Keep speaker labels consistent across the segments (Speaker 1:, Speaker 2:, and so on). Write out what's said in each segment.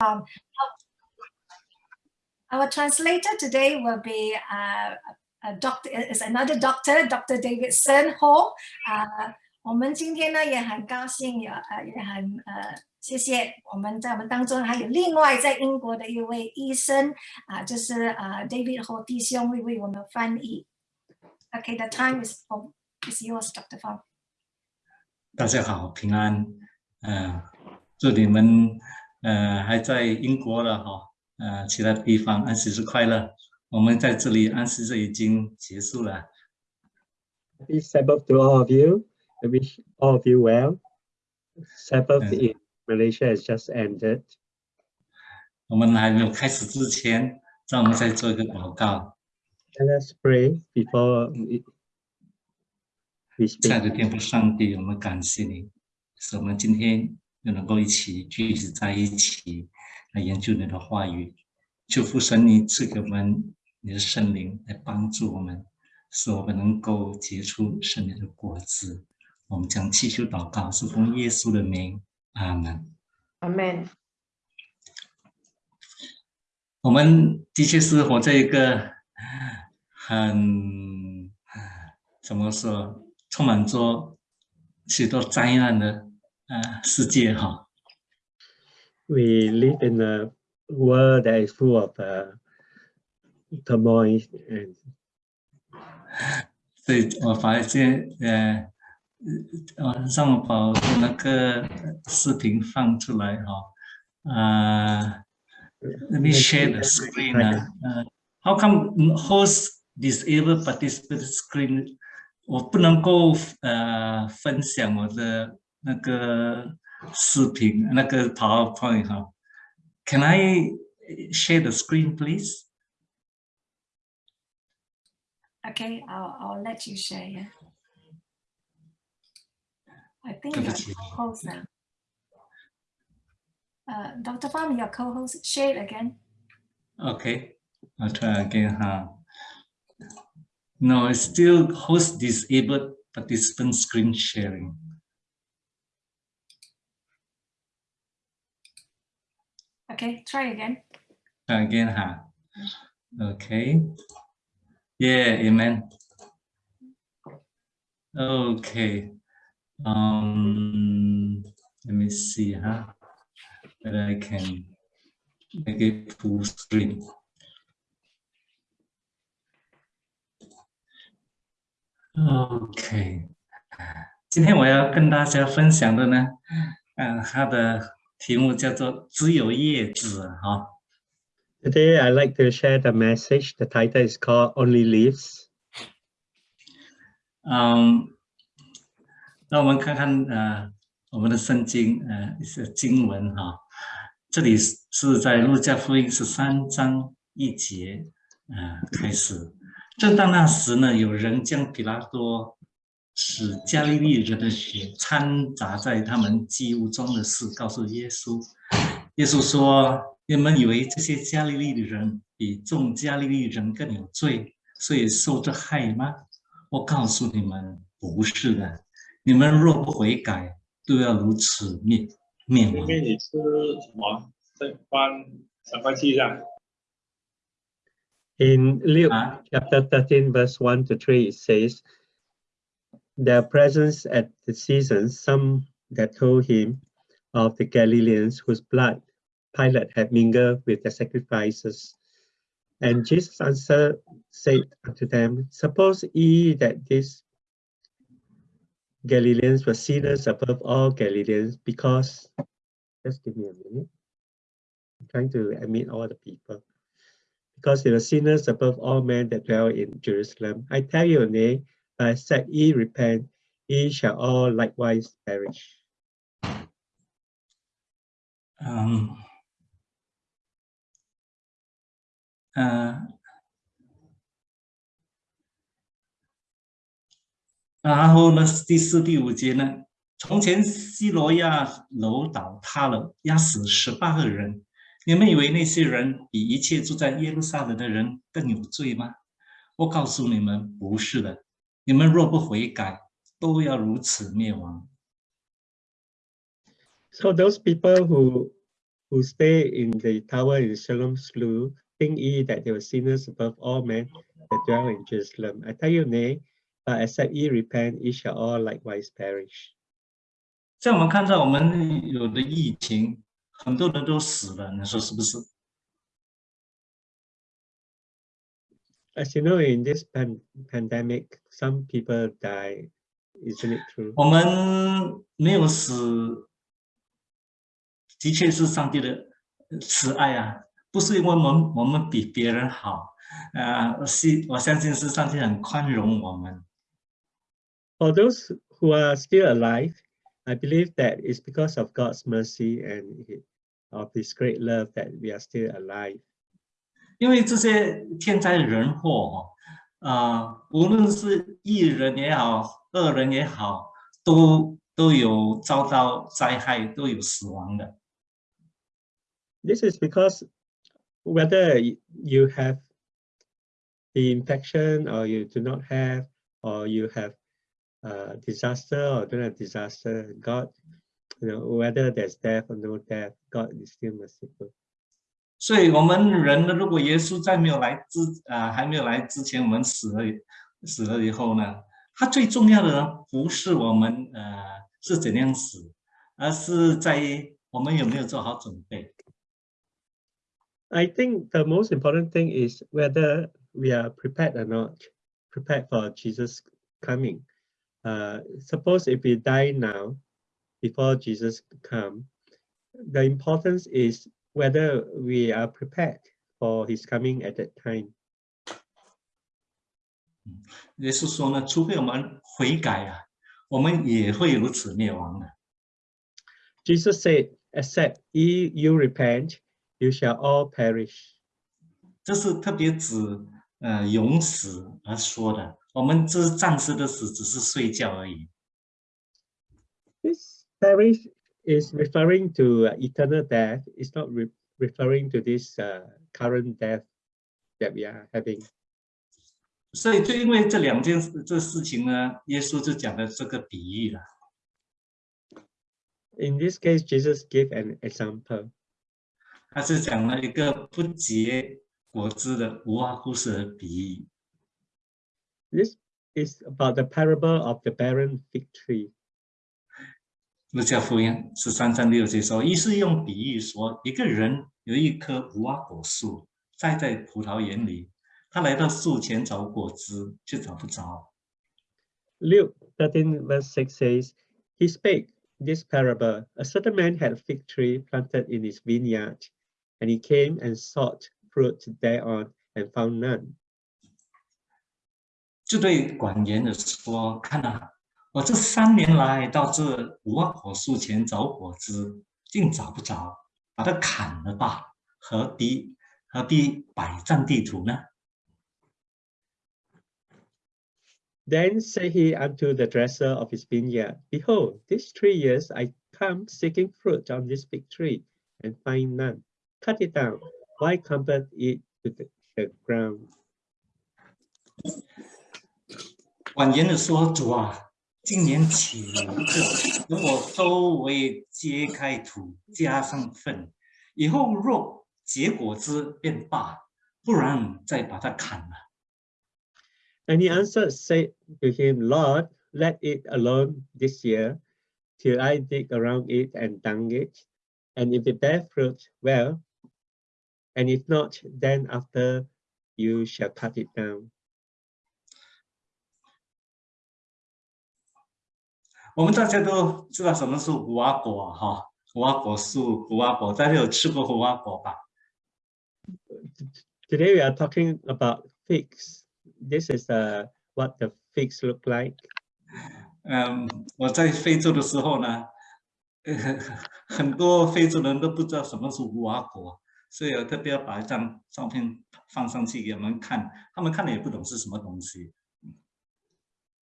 Speaker 1: Um, our translator today will be uh, a doctor, is another doctor, Dr. David Sen Ho. Uh, 我们今天呢也很高兴有呃也很呃谢谢我们在我们当中还有另外在英国的一位医生啊、呃，就是呃 David Ho 弟兄会为我们翻译。Okay, the time is is yours, Dr. Fang.
Speaker 2: 大家好，平安。呃，祝你们 呃还在英国的哈，呃其他地方安息日快乐。我们在这里安息日已经结束了。
Speaker 3: Happy Sabbath to all of you. I wish all of you well. Sabbath in Malaysia has just ended.
Speaker 2: 我们还没有开始之前，让我们再做一个祷告。
Speaker 3: Let us pray before we,
Speaker 2: 亲爱.的天父上帝，我们感谢你，使我们今天又能够一起聚集在一起来研究你的话语。求父神你赐给我们你的圣灵来帮助我们，使我们能够结出圣灵的果子。我们将祈求祷告，是奉耶稣的名，阿门。
Speaker 4: Amen.
Speaker 2: 我们的确是活在一个很怎么说，充满着许多灾难的 呃世界哈。
Speaker 3: We live in a world that is full of uh, turmoil and
Speaker 2: 所以我发现呃呃，让我把那个视频放出来哈。啊、let me share the screen 啊。呃，How come host disable participant screen？我不能够呃分享我的 那个视频，那个 PowerPoint 哈。Can I share the screen, please?
Speaker 1: Okay, I'll, I'll let you share, yeah. I think
Speaker 2: 对
Speaker 1: you're
Speaker 2: 不起。
Speaker 1: co-host now. Uh, Dr. Pham, your co-host, share it again.
Speaker 2: Okay, I'll try again, huh? No, it's still host disabled participant screen sharing.
Speaker 1: Okay, try again.
Speaker 2: Try again, huh? Okay. Yeah, amen. Okay. Um, let me see, huh? Whether I can make it full screen. OK，今天我要跟大家分享的呢，嗯、它的 题目叫做“只有叶子”哈。
Speaker 3: today I like to share the message. The title is called Only Leaves.
Speaker 2: 嗯，那我们看看呃我们的圣经呃一些经文哈。这里是是在路加福音十三章一节呃开始。正当那时呢，有人将比拉多使加利利人的血掺杂在他们祭物中的事告诉耶稣。耶稣说：“你们以为这些加利利的人比众加利利人更有罪，所以受这害吗？我告诉你们，不是的。你们若不悔改，都要如此灭灭亡。
Speaker 5: 妹妹，你吃什么？在翻三八记上。
Speaker 3: In Luke
Speaker 2: 啊
Speaker 3: ，chapter thirteen, verse one to 3, it says, Their presence at the season, some that told him of the Galileans whose blood Pilate had mingled with the sacrifices. And Jesus answered, said unto them, Suppose ye that these Galileans were sinners above all Galileans, because, just give me a minute. I'm trying to admit all the people because they were sinners above all men that dwell in Jerusalem. I tell you, nay, except ye repent, ye shall all likewise perish.
Speaker 2: 嗯，呃，然后呢，第四、第五节呢，从前西罗亚楼倒塌了，压死十八个人。你们以为那些人比一切住在耶路撒冷的人更有罪吗？我告诉你们，不是的。你们若不悔改，都要如此灭亡。
Speaker 3: So those people who who stay in the tower in Shalom Slew, think ye that they were sinners above all men that dwell in Jerusalem. I tell you nay, but except ye repent, ye shall all likewise perish.
Speaker 2: 在我们看到我们有的疫情，很多人都死了，你说是不是？
Speaker 3: As you know, in this pan pandemic, some people die. Isn't it true?
Speaker 2: 我们没有死，的确是上帝的慈爱啊，不是因为我们我们比别人好，啊，是我相信是上帝很宽容我们。
Speaker 3: For those who are still alive, I believe that it's because of God's mercy and hi- of His great love that we are still alive.
Speaker 2: 因为这些天灾人祸哦，啊、无论是义人也好，恶人也好，都都有遭到灾害，都有死亡的。
Speaker 3: This is because whether y- you have the infection or you do not have, or you have uh, disaster or don't have disaster, God, you know, whether there's death or no death, God is still merciful.
Speaker 2: 所以，我们人呢，如果耶稣在没有来之啊、还没有来之前，我们死了死了以后呢，他最重要的呢，不是我们呃是怎样死，而是在于我们有没有做好准备。
Speaker 3: I think the most important thing is whether we are prepared or not, prepared for Jesus coming. Uh, suppose if we die now, before Jesus come, the importance is whether we are prepared for his coming at that time.
Speaker 2: 耶稣说呢，除非我们悔改啊，我们也会如此灭亡的。
Speaker 3: Jesus said, except ye you repent, you shall all perish.
Speaker 2: 这是特别指呃永死而说的。我们这是暂时的死，只是睡觉而已。
Speaker 3: This perish is referring to uh, eternal death. It's not re- referring to this uh, current death that we are having.
Speaker 2: 所以，就因为这两件事这事情呢，耶稣就讲了这个比喻了。
Speaker 3: In this case, Jesus gave an example.
Speaker 2: 他是讲了一个不结果子的无花果树的比喻。
Speaker 3: This is about the parable of the barren fig tree.
Speaker 2: 路加福音十三章六节说，一是用比喻说，一个人有一棵无花果树栽在葡萄园里，他来到树前找果子，却找不着。
Speaker 3: Luke 13, verse 6 says, He spake this parable. A certain man had a fig tree planted in his vineyard, and he came and sought fruit thereon and found none.
Speaker 2: 就对管园的说：“看啊，我这三年来到这无花果树前找果子，竟找不着，把它砍了吧，何必何必百占地图呢？”
Speaker 3: Then said he unto the dresser of his vineyard, Behold, these three years I come seeking fruit on this big tree, and find none. Cut it down. Why comfort it to the, the ground?
Speaker 2: 婉言的说：“主啊，今年起这如果周围揭开土，加上粪，以后若结果子便罢，不然再把它砍了。”
Speaker 3: And he answered, said to him, Lord, let it alone this year, till I dig around it and dung it. And if it bear fruit, well, and if not, then after you shall cut it down.
Speaker 2: 我们大家都知道什么是无花果哈，无花果树、无花果，大家有吃过无花果吧
Speaker 3: ？Today we are talking about figs. This is uh, what the figs look like.
Speaker 2: 嗯，我在非洲的时候呢，呃，很多非洲人都不知道什么是无花果，所以我特别要把一张照片放上去给他们看，他们看了也不懂是什么东西。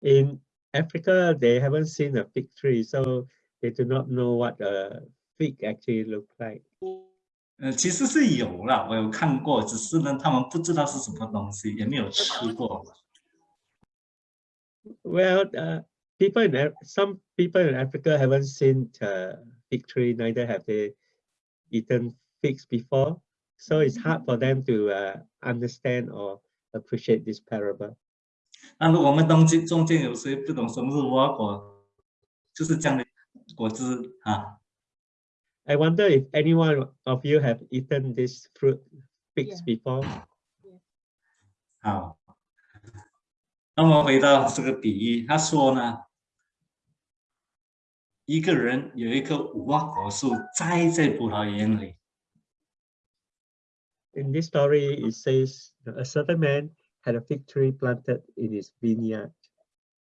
Speaker 3: In Africa, they haven't seen a fig tree, so they do not know what a fig actually look like.
Speaker 2: 呃，其实是有啦，我有看过，只是呢，他们不知道是什么东西，也没有吃过。
Speaker 3: Well, uh, people in Af- some people in Africa haven't seen uh, fig tree, neither have they eaten figs before, so it's hard for them to uh, understand or appreciate this parable.
Speaker 2: 那如果我们中间中间有谁不懂什么是无花果，就是这样的果汁啊。
Speaker 3: I wonder if any one of you have eaten this fruit figs
Speaker 4: Yeah.
Speaker 3: before.
Speaker 2: 好，那么回到这个比喻，他说呢，一个人有一棵无花果树栽在葡萄园里
Speaker 3: ，In this story, it says a certain man had a fig tree planted in his vineyard.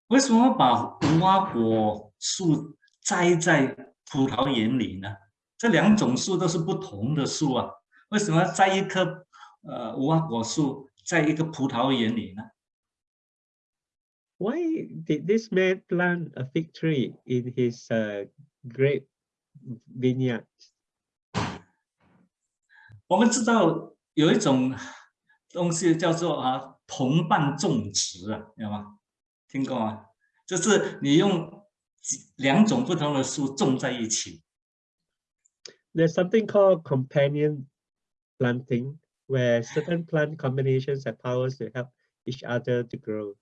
Speaker 2: 为什么把无花果树栽在葡萄园里呢？这两种树都是不同的树啊，为什么栽一棵呃无花果树在一个葡萄园里呢？
Speaker 3: Why did this man plant a fig tree in his uh, grape vineyard?
Speaker 2: 我们知道有一种东西叫做啊 同伴种植啊，有吗？听过吗？就是你用两种不同的树种在一起
Speaker 3: ，There's something called companion planting, where certain plant combinations have powers to help each other to grow.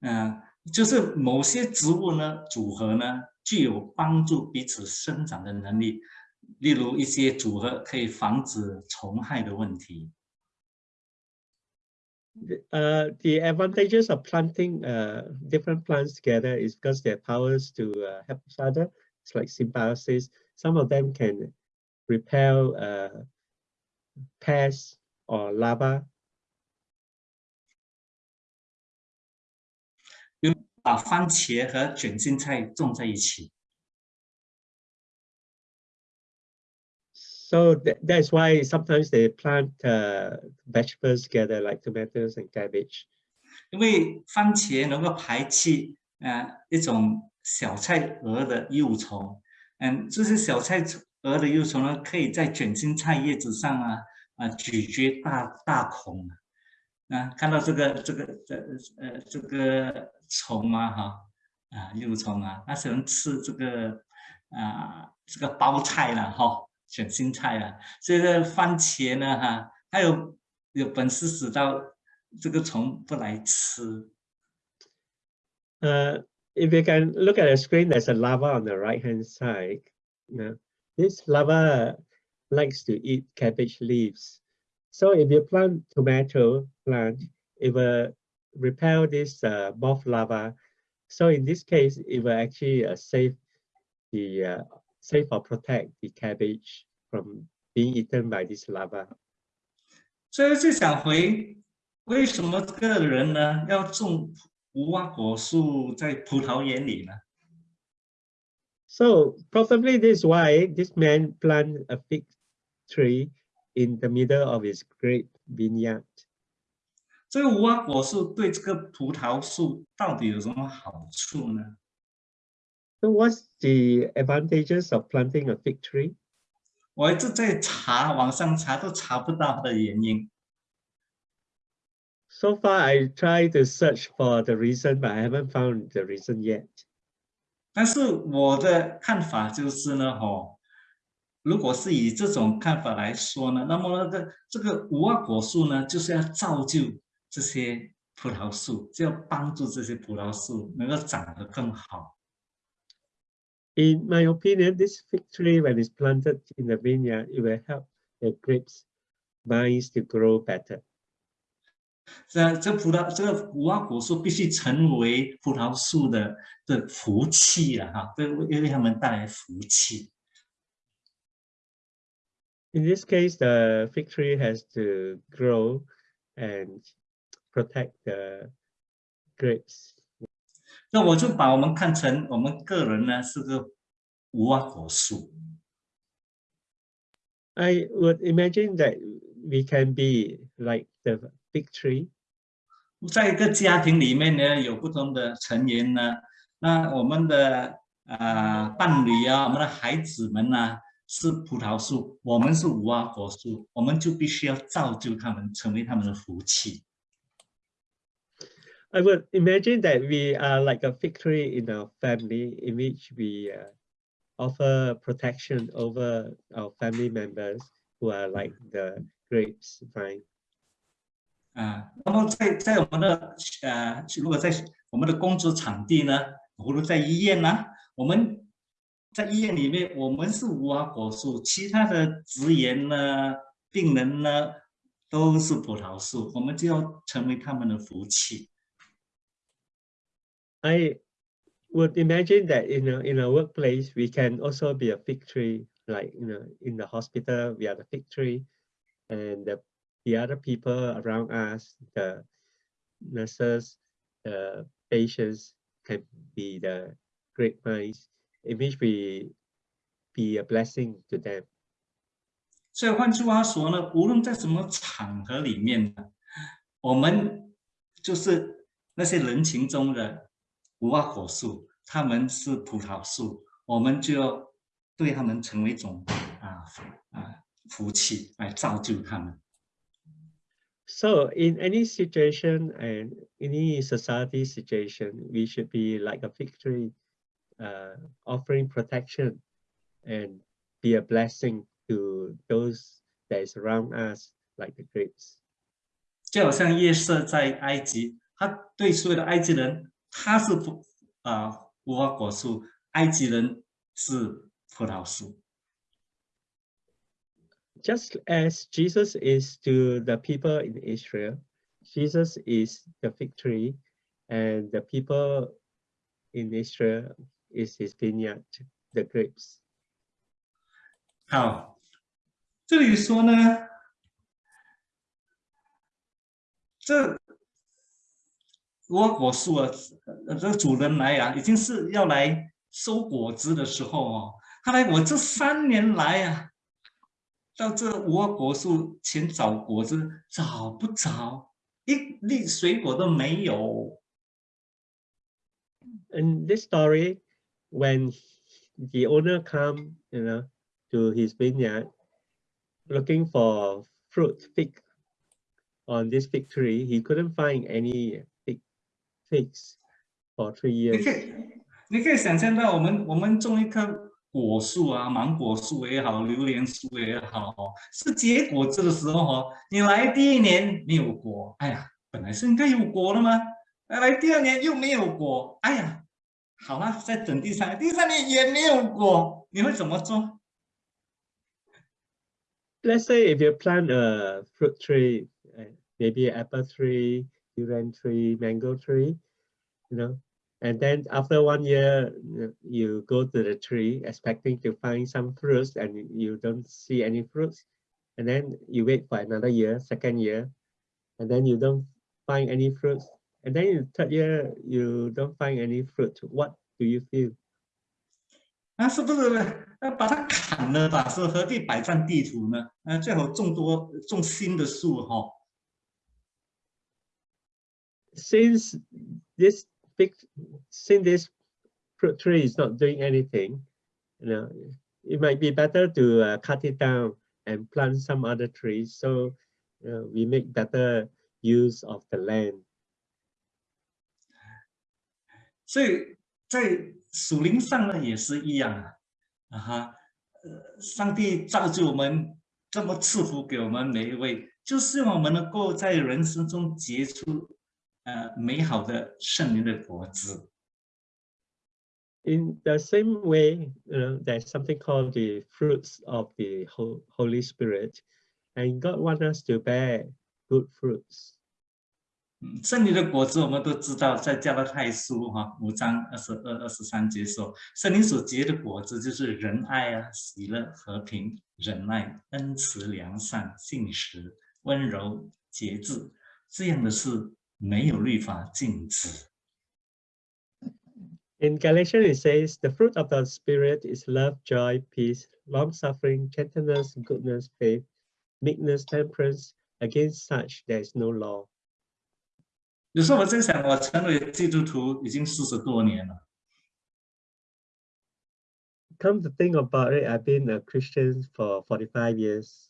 Speaker 2: 嗯、就是某些植物呢组合呢具有帮助彼此生长的能力，例如一些组合可以防止虫害的问题。
Speaker 3: Uh, the advantages of planting uh, different plants together is because they have powers to uh, help each other. It's like symbiosis. Some of them can repel uh, pests or larva.
Speaker 2: You 把番茄和卷心菜种在一起。
Speaker 3: So tha- that's why sometimes they plant uh, vegetables together, like tomatoes and cabbage.
Speaker 2: 因为番茄能够排气呃一种小菜蛾的幼虫，嗯，这些小菜蛾的幼虫呢，可以在卷心菜叶子上啊啊咀嚼大大孔，啊。看到这个这个这呃这个虫啊哈啊幼虫啊，它喜欢吃这个啊这个包菜了哈。选新菜了。所以这番茄呢，哈，还有有本事死到这个虫不来吃。
Speaker 3: Uh, if you can look at the screen, there's a larva on the right-hand side. Now, this larva likes to eat cabbage leaves. So if you plant tomato plant, it will repel this uh, moth larva. So in this case, it will actually uh, save the uh, save or protect the cabbage from being eaten by this larva? so probably this is why this man planted a fig tree in the middle of his great vineyard.
Speaker 2: So 这个无花果树对这个葡萄树到底有什么好处呢？
Speaker 3: So what's the advantages of planting a fig tree?
Speaker 2: 我一直在查，网上查都查不到的原因。
Speaker 3: So far, I tried to search for the reason, but I haven't found the reason yet.
Speaker 2: 但是我的看法就是呢，吼，如果是以这种看法来说呢，那么那个这个无花果树呢，就是要造就这些葡萄树，就要帮助这些葡萄树能够长得更好。
Speaker 3: In my opinion, this fig tree, when it's planted in the vineyard, it will help the grapes vines to grow better.
Speaker 2: 这这葡萄这个无花果树必须成为葡萄树的的福气了哈，对，为为他们带来福气。
Speaker 3: In this case, the fig tree has to grow and protect the grapes.
Speaker 2: 那我就把我们看成我们个人呢是个无花果树。
Speaker 3: I would imagine that we can be like the big tree.
Speaker 2: 在一个家庭里面呢，有不同的成员呢，那我们的呃伴侣啊，我们的孩子们呢是葡萄树，我们是无花果树，我们就必须要造就他们，成为他们的福气。
Speaker 3: I would imagine that we are like a fig tree in our family in which we uh, offer protection over our family members who are like the grapes vine.
Speaker 2: 啊，那么在在我们的呃，如果在我们的工作场地呢，比如在医院呢，我们在医院里面，我们是无花果树，其他的职员呢、病人呢都是葡萄树，我们就要成为他们的福气。
Speaker 3: I would imagine that in a in a workplace we can also be a fig tree, like you know, in the hospital we are the fig tree, and the the other people around us, the nurses, the patients can be the grapevines in which we be a blessing to them.
Speaker 2: 所以换句话说呢，无论在什么场合里面呢，我们就是那些人群中的 无花果树，他们是葡萄树，我们就要对他们成为一种啊啊福气，来造就他们。
Speaker 3: So in any situation and any society situation, we should be like a fig tree, uh, offering protection and be a blessing to those that is around us, like the grapes.
Speaker 2: 就好像约瑟在埃及，他对所有的埃及人，他是葡啊无花果树，埃及人是葡萄树。
Speaker 3: Just as Jesus is to the people in Israel, Jesus is the fig tree, and the people in Israel is his vineyard, the grapes.
Speaker 2: 好，这里说呢，这 无花果树啊，这个主人来啊，已经是要来收果子的时候哦。他来，我这三年来啊，到这无花果树前找果子，找不着，一粒水果都没有。
Speaker 3: In this story, when the owner come, you know, to his vineyard, looking for fruit fig on this fig tree, he couldn't find any figs for three
Speaker 2: 你.可以，你可以想象到，我们我们种一棵果树啊，芒果树也好，榴莲树也好，哦是结果子的时候哦，你来第一年没有果，哎呀，本来是应该有果的吗？来来第二年又没有果，哎呀，好了，再等第三年，第三年也没有果，你会怎么做
Speaker 3: ？Let's say if you plant a fruit tree, uh, maybe apple tree, durian tree, mango tree, you know, and then after one year, you- you go to the tree expecting to find some fruits and you don't see any fruits. And then you wait for another year, second year, and then you don't find any fruits. And then in third year, you don't find any fruit. What do you feel?
Speaker 2: 啊，是不是要把它砍了吧？是何必百占地图呢？呃，最好种多种新的树哈、
Speaker 3: since this big since this fruit tree is not doing anything you know it might be better to uh, cut it down and plant some other trees so uh, we make better use of the land
Speaker 2: 所以在属灵上呢也是一样啊，啊哈，呃，上帝造就我们这么赐福给我们每一位，就是让我们能够在人生中结出 呃美好的圣灵的果子。
Speaker 3: in the same way you know there's something called the fruits of the Ho- holy spirit and god wants us to bear good fruits
Speaker 2: 嗯，圣灵的果子我们都知道，在加拉太书哈、五章二十二、二十三节说，圣灵所结的果子就是仁爱啊、喜乐、和平、忍耐、恩慈、良善、信实、温柔、节制，这样的事没有律法禁止。
Speaker 3: In Galatians, it says, the fruit of the Spirit is love, joy, peace, long suffering, gentleness, goodness, faith, meekness, temperance. Against such, there is no law.
Speaker 2: 有时候我在想，我成为基督徒已经四十多年了，
Speaker 3: Come to think about it, I've been a Christian for 45 years.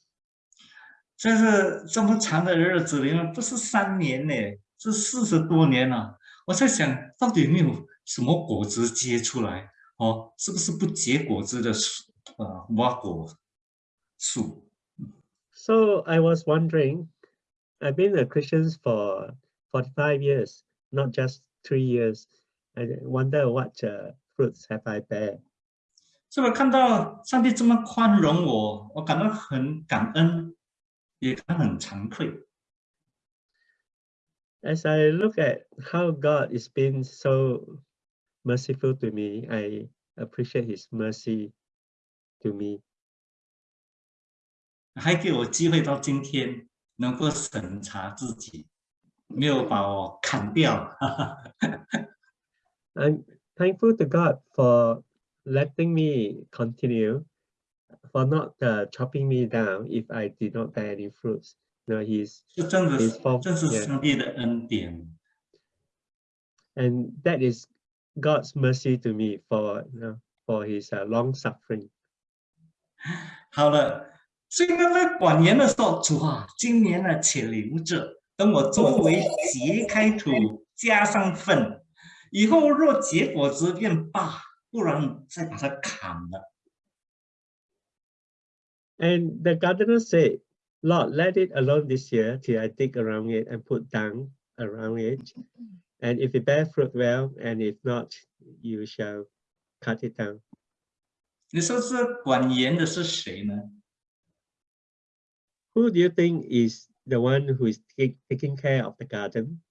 Speaker 2: 在这这么长的日子里面，不是三年呢， 是四十多年了。我在想到底有没有什么果子结出来？哦，是不是不结果子的树？呃，无果树。
Speaker 3: So I was wondering, I've been a Christian for forty-five years, not just three years. I wonder what uh, fruits have I bear.
Speaker 2: 所以我看到上帝这么宽容我，我感到很感恩，也感到很惭愧。
Speaker 3: As I look at how God is being so merciful to me, I appreciate his mercy to me.
Speaker 2: 还给我机会到今天能够审查自己，没有把我砍掉。
Speaker 3: I'm thankful to God for letting me continue, for not uh, chopping me down if I did not bear any fruits. No, he's
Speaker 2: 这真的
Speaker 3: His
Speaker 2: 是
Speaker 3: fault,
Speaker 2: 这是
Speaker 3: yeah.
Speaker 2: 上帝的恩典。
Speaker 3: and that is God's mercy to me for you know, for his uh, long suffering.
Speaker 2: 好了，所以呢，在管盐的时候，主啊，今年呢，且留着，等我周围揭开土，加上粪，以后若结果子便罢，不然再把它砍了。
Speaker 3: And the gardener said, Lord, let it alone this year till I dig around it and put dung around it. And if it bear fruit well, and if not, you shall cut it down.
Speaker 2: 你说这管盐的是谁呢？
Speaker 3: Who do you think is the one who is take, taking care of the garden?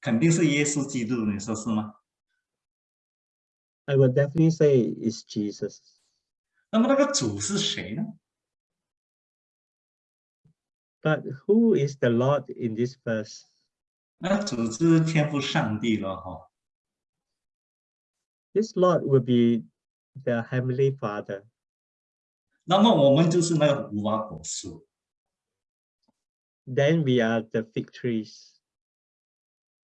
Speaker 2: 肯定是耶稣基督，你说是吗？
Speaker 3: I would definitely say it's Jesus.
Speaker 2: 那么那个主是谁呢？
Speaker 3: But who is the Lord in this verse?
Speaker 2: 那主是天赋上帝了哈、
Speaker 3: This Lord will be the Heavenly Father.
Speaker 2: 那么我们就是那个无花果树。
Speaker 3: Then we are the fig trees.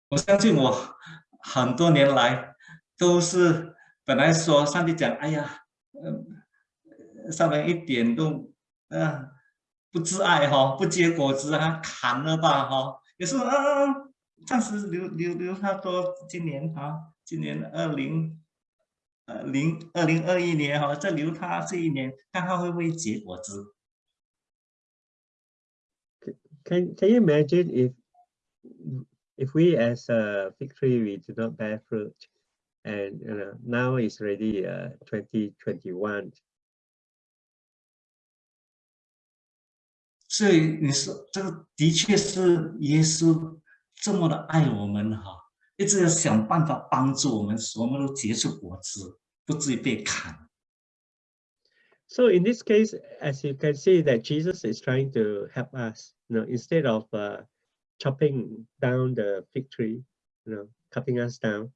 Speaker 2: 我相信我很多年来都是本来说上帝讲，哎呀，呃，上面一点都呃不自爱哈、不结果子啊，砍了吧哈、也是啊，暂时留留留他多今年哈、今年二零呃零二零二一年哈、再留他这一年，看他会不会结果子。
Speaker 3: Can can you imagine if if we as a fig tree we do not bear fruit, and you know now it's already uh, 2021.
Speaker 2: 所以你说这个的确是耶稣这么的爱我们哈，一直要想办法帮助我们，使我们都结出果子，不至于被砍。
Speaker 3: So in this case, as you can see that Jesus is trying to help us, you know, instead of uh, chopping down the fig tree, you know, cutting us down,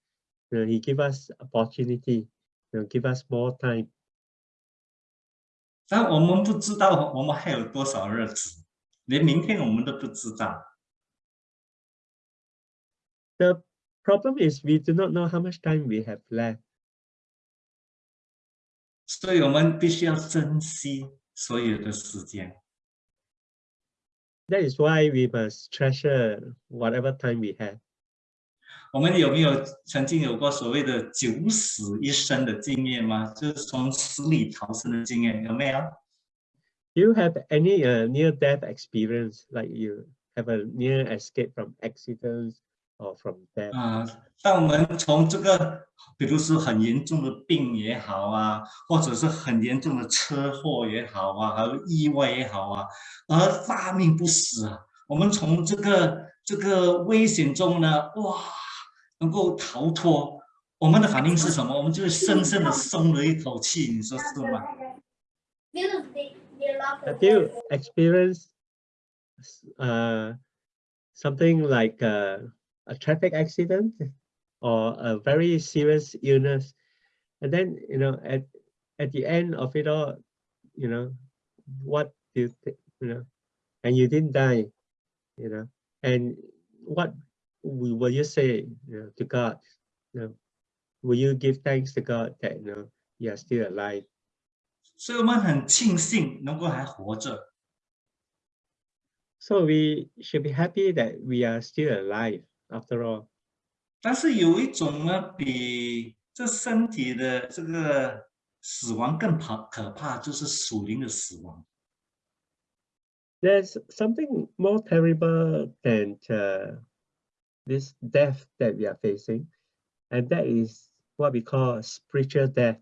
Speaker 3: you know, he give us opportunity, you know, give us more time.
Speaker 2: 但我们不知道我们还有多少日子，连明天我们都不知道。
Speaker 3: The problem is we do not know how much time we have left.
Speaker 2: 所以我们必须要珍惜所有的时间。
Speaker 3: That is why we must treasure whatever time we have.
Speaker 2: 我们有没有曾经有过所谓的九死一生的经验吗？就是从死里逃生的经验，有没有
Speaker 3: ？Do you have any uh, near-death experience, like you have a near escape from accidents or from death?
Speaker 2: 啊，当我们从这个，比如说很严重的病也好啊，或者是很严重的车祸也好啊，还有意外也好啊，而大命不死啊，我们从这个这个危险中呢，哇，能够逃脱，我们的反应是什么？我们就是深深的松了一口气，你说是吗？
Speaker 3: Have you experienced s- uh, something like uh, a traffic accident or a very serious illness? And then, you know, at, at the end of it all, you know, what do you think, you know, and you didn't die, you know, and what will will you say you know, to God? You know, will you give thanks to God that, you know, you are still alive?
Speaker 2: 所以我们很庆幸能够还活着。
Speaker 3: So we should be happy that we are still alive after all.
Speaker 2: 但是有一种呢，比 这身体的这个死亡更怕可怕，就是属灵的死亡。
Speaker 3: There's something more terrible than uh, this death that we are facing, and that is what we call spiritual death.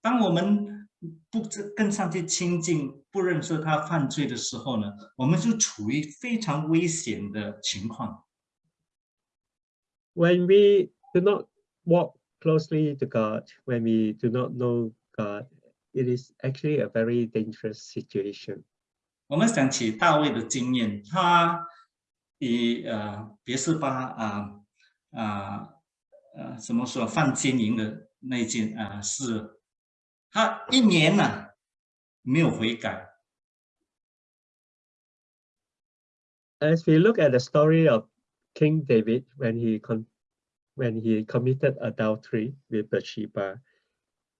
Speaker 2: 当我们不知跟上帝亲近，不认识他犯罪的时候呢，我们就处于非常危险的情况。
Speaker 3: When we do not walk closely to God, when we do not know God, it is actually a very dangerous situation.
Speaker 2: 我们想起大卫的经验，他 以呃别是巴啊啊呃怎么说犯奸淫的那件啊、事，他一年呢、没有悔改，
Speaker 3: As we look at the story of King David when he con- when he committed adultery with Bathsheba,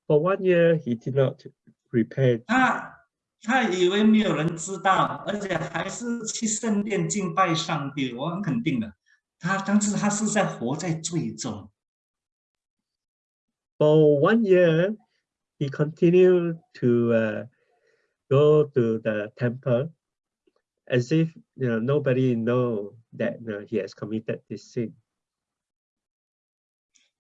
Speaker 3: for one year he did not repent.
Speaker 2: 他 他以为没有人知道，而且还是去圣殿敬拜上帝。我很肯定的，他当时他是在活在罪中。
Speaker 3: For one year, he continued to uh, go to the temple as if you know nobody know that you know, he has committed this sin.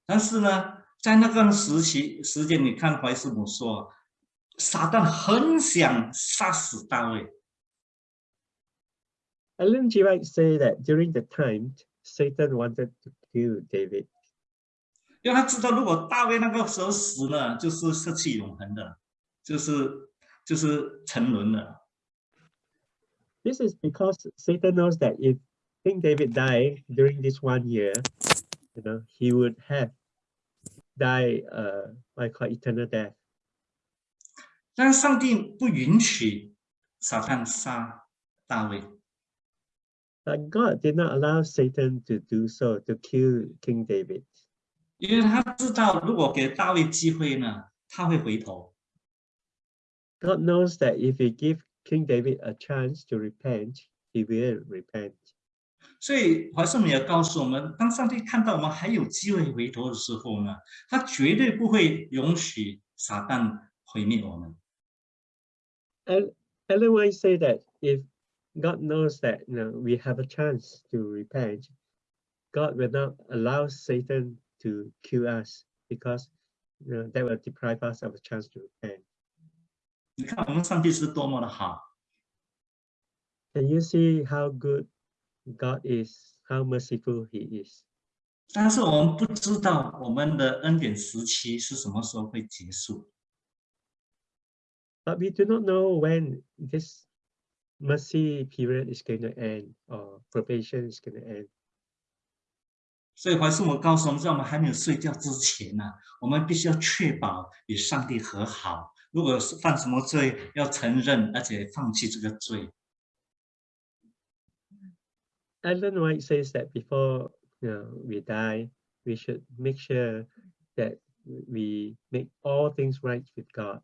Speaker 2: 但是呢，在那段时期时间，你看怀斯姆说，撒旦很想杀死大卫，
Speaker 3: Ellen G. White say that during the time, Satan wanted to kill David
Speaker 2: 因为他知道如果大卫那个时候死了，就是失去永恒的，就是就是沉沦了。
Speaker 3: This is because Satan knows that if King David died during this one year, you know, he would have died uh what I call eternal death.
Speaker 2: 但是上帝不允许撒旦杀大卫，
Speaker 3: But God did not allow Satan to do so to kill King David
Speaker 2: 因为他知道如果给大卫机会呢，他会回头。
Speaker 3: God knows that if he give King David a chance to repent, he will repent.
Speaker 2: 所以怀圣母也告诉我们，当上帝看到我们还有机会回头的时候呢，他绝对不会允许撒旦毁灭我们。
Speaker 3: And Ellen White say that if God knows that you know we have a chance to repent, God will not allow Satan to kill us because you know that will deprive us of a chance to repent.
Speaker 2: 你看我们上帝是多么的好，
Speaker 3: Can you see how good God is, how merciful He is?
Speaker 2: 但是我们不知道我们的恩典时期是什么时候会结束。
Speaker 3: But we do not know when this mercy period is going to end or probation is going to end.
Speaker 2: 所以怀圣母告诉我们，在我们还没有睡觉之前呢、我们必须要确保与上帝和好。如果是犯什么罪，要承认，而且放弃这个罪。
Speaker 3: Ellen White says that before you know, we die, we should make sure that we make all things right with God.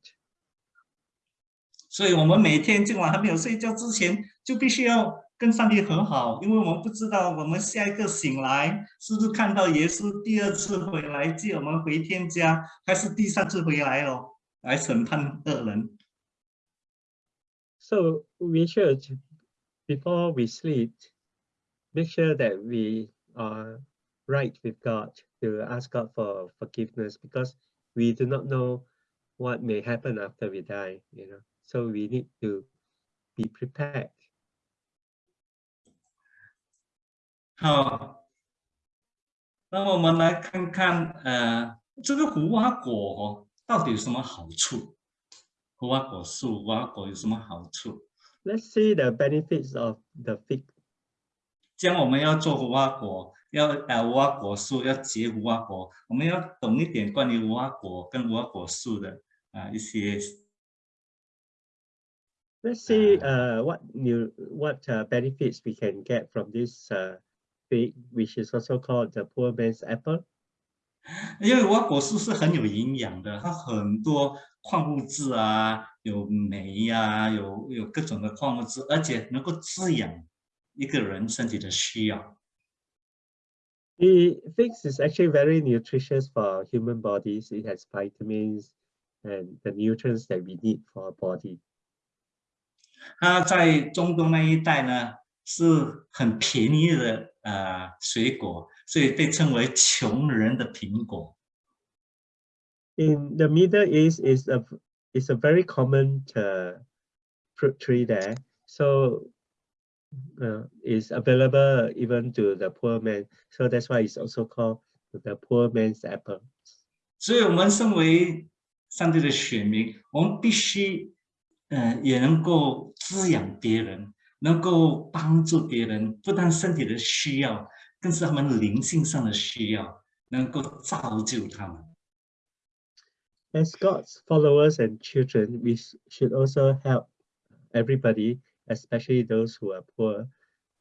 Speaker 2: 所以，我们每天今晚还没有睡觉之前，就必须要跟上帝和好，因为我们不知道我们下一个醒来是不是看到耶稣第二次回来接我们回天家，还是第三次回来哦，来审判恶人。
Speaker 3: So we should, before we sleep, make sure that we are right with God to ask God for forgiveness because we do not know what may happen after we die, you know. So we need to be prepared.
Speaker 2: 好，那我们来看看，呃，这个无花果哦，到底有什么好处？无花果树、无花果有什么好处？
Speaker 3: Let's see the benefits of the fig
Speaker 2: 既然我们要做无花果，要呃无花果树要结无花果，我们要懂一点关于无花果跟无花果树的啊、一些
Speaker 3: Let's see uh, what new what uh, benefits we can get from this uh, fig, which is also called the poor man's apple.
Speaker 2: 因为无花果树是很有营养的，它很多矿物质啊，有酶呀、有有各种的矿物质，而且能够滋养一个人身体的需要。
Speaker 3: The figs is actually very nutritious for human bodies. It has vitamins and the nutrients that we need for our body.
Speaker 2: 它在中东那一带呢是很便宜的呃水果，所以被称为穷人的苹果。
Speaker 3: In the Middle East is a is a very common uh, fruit tree there. So uh, is available even to the poor man. So that's why it's also called the poor man's apple.
Speaker 2: 所以，我们身为上帝的选民，我们必须，呃，也能够滋养别人，能够帮助别人，不但身体的需要，更是他们灵性上的需要，能够造就他们。
Speaker 3: As God's followers and children, we s- should also help everybody, especially those who are poor,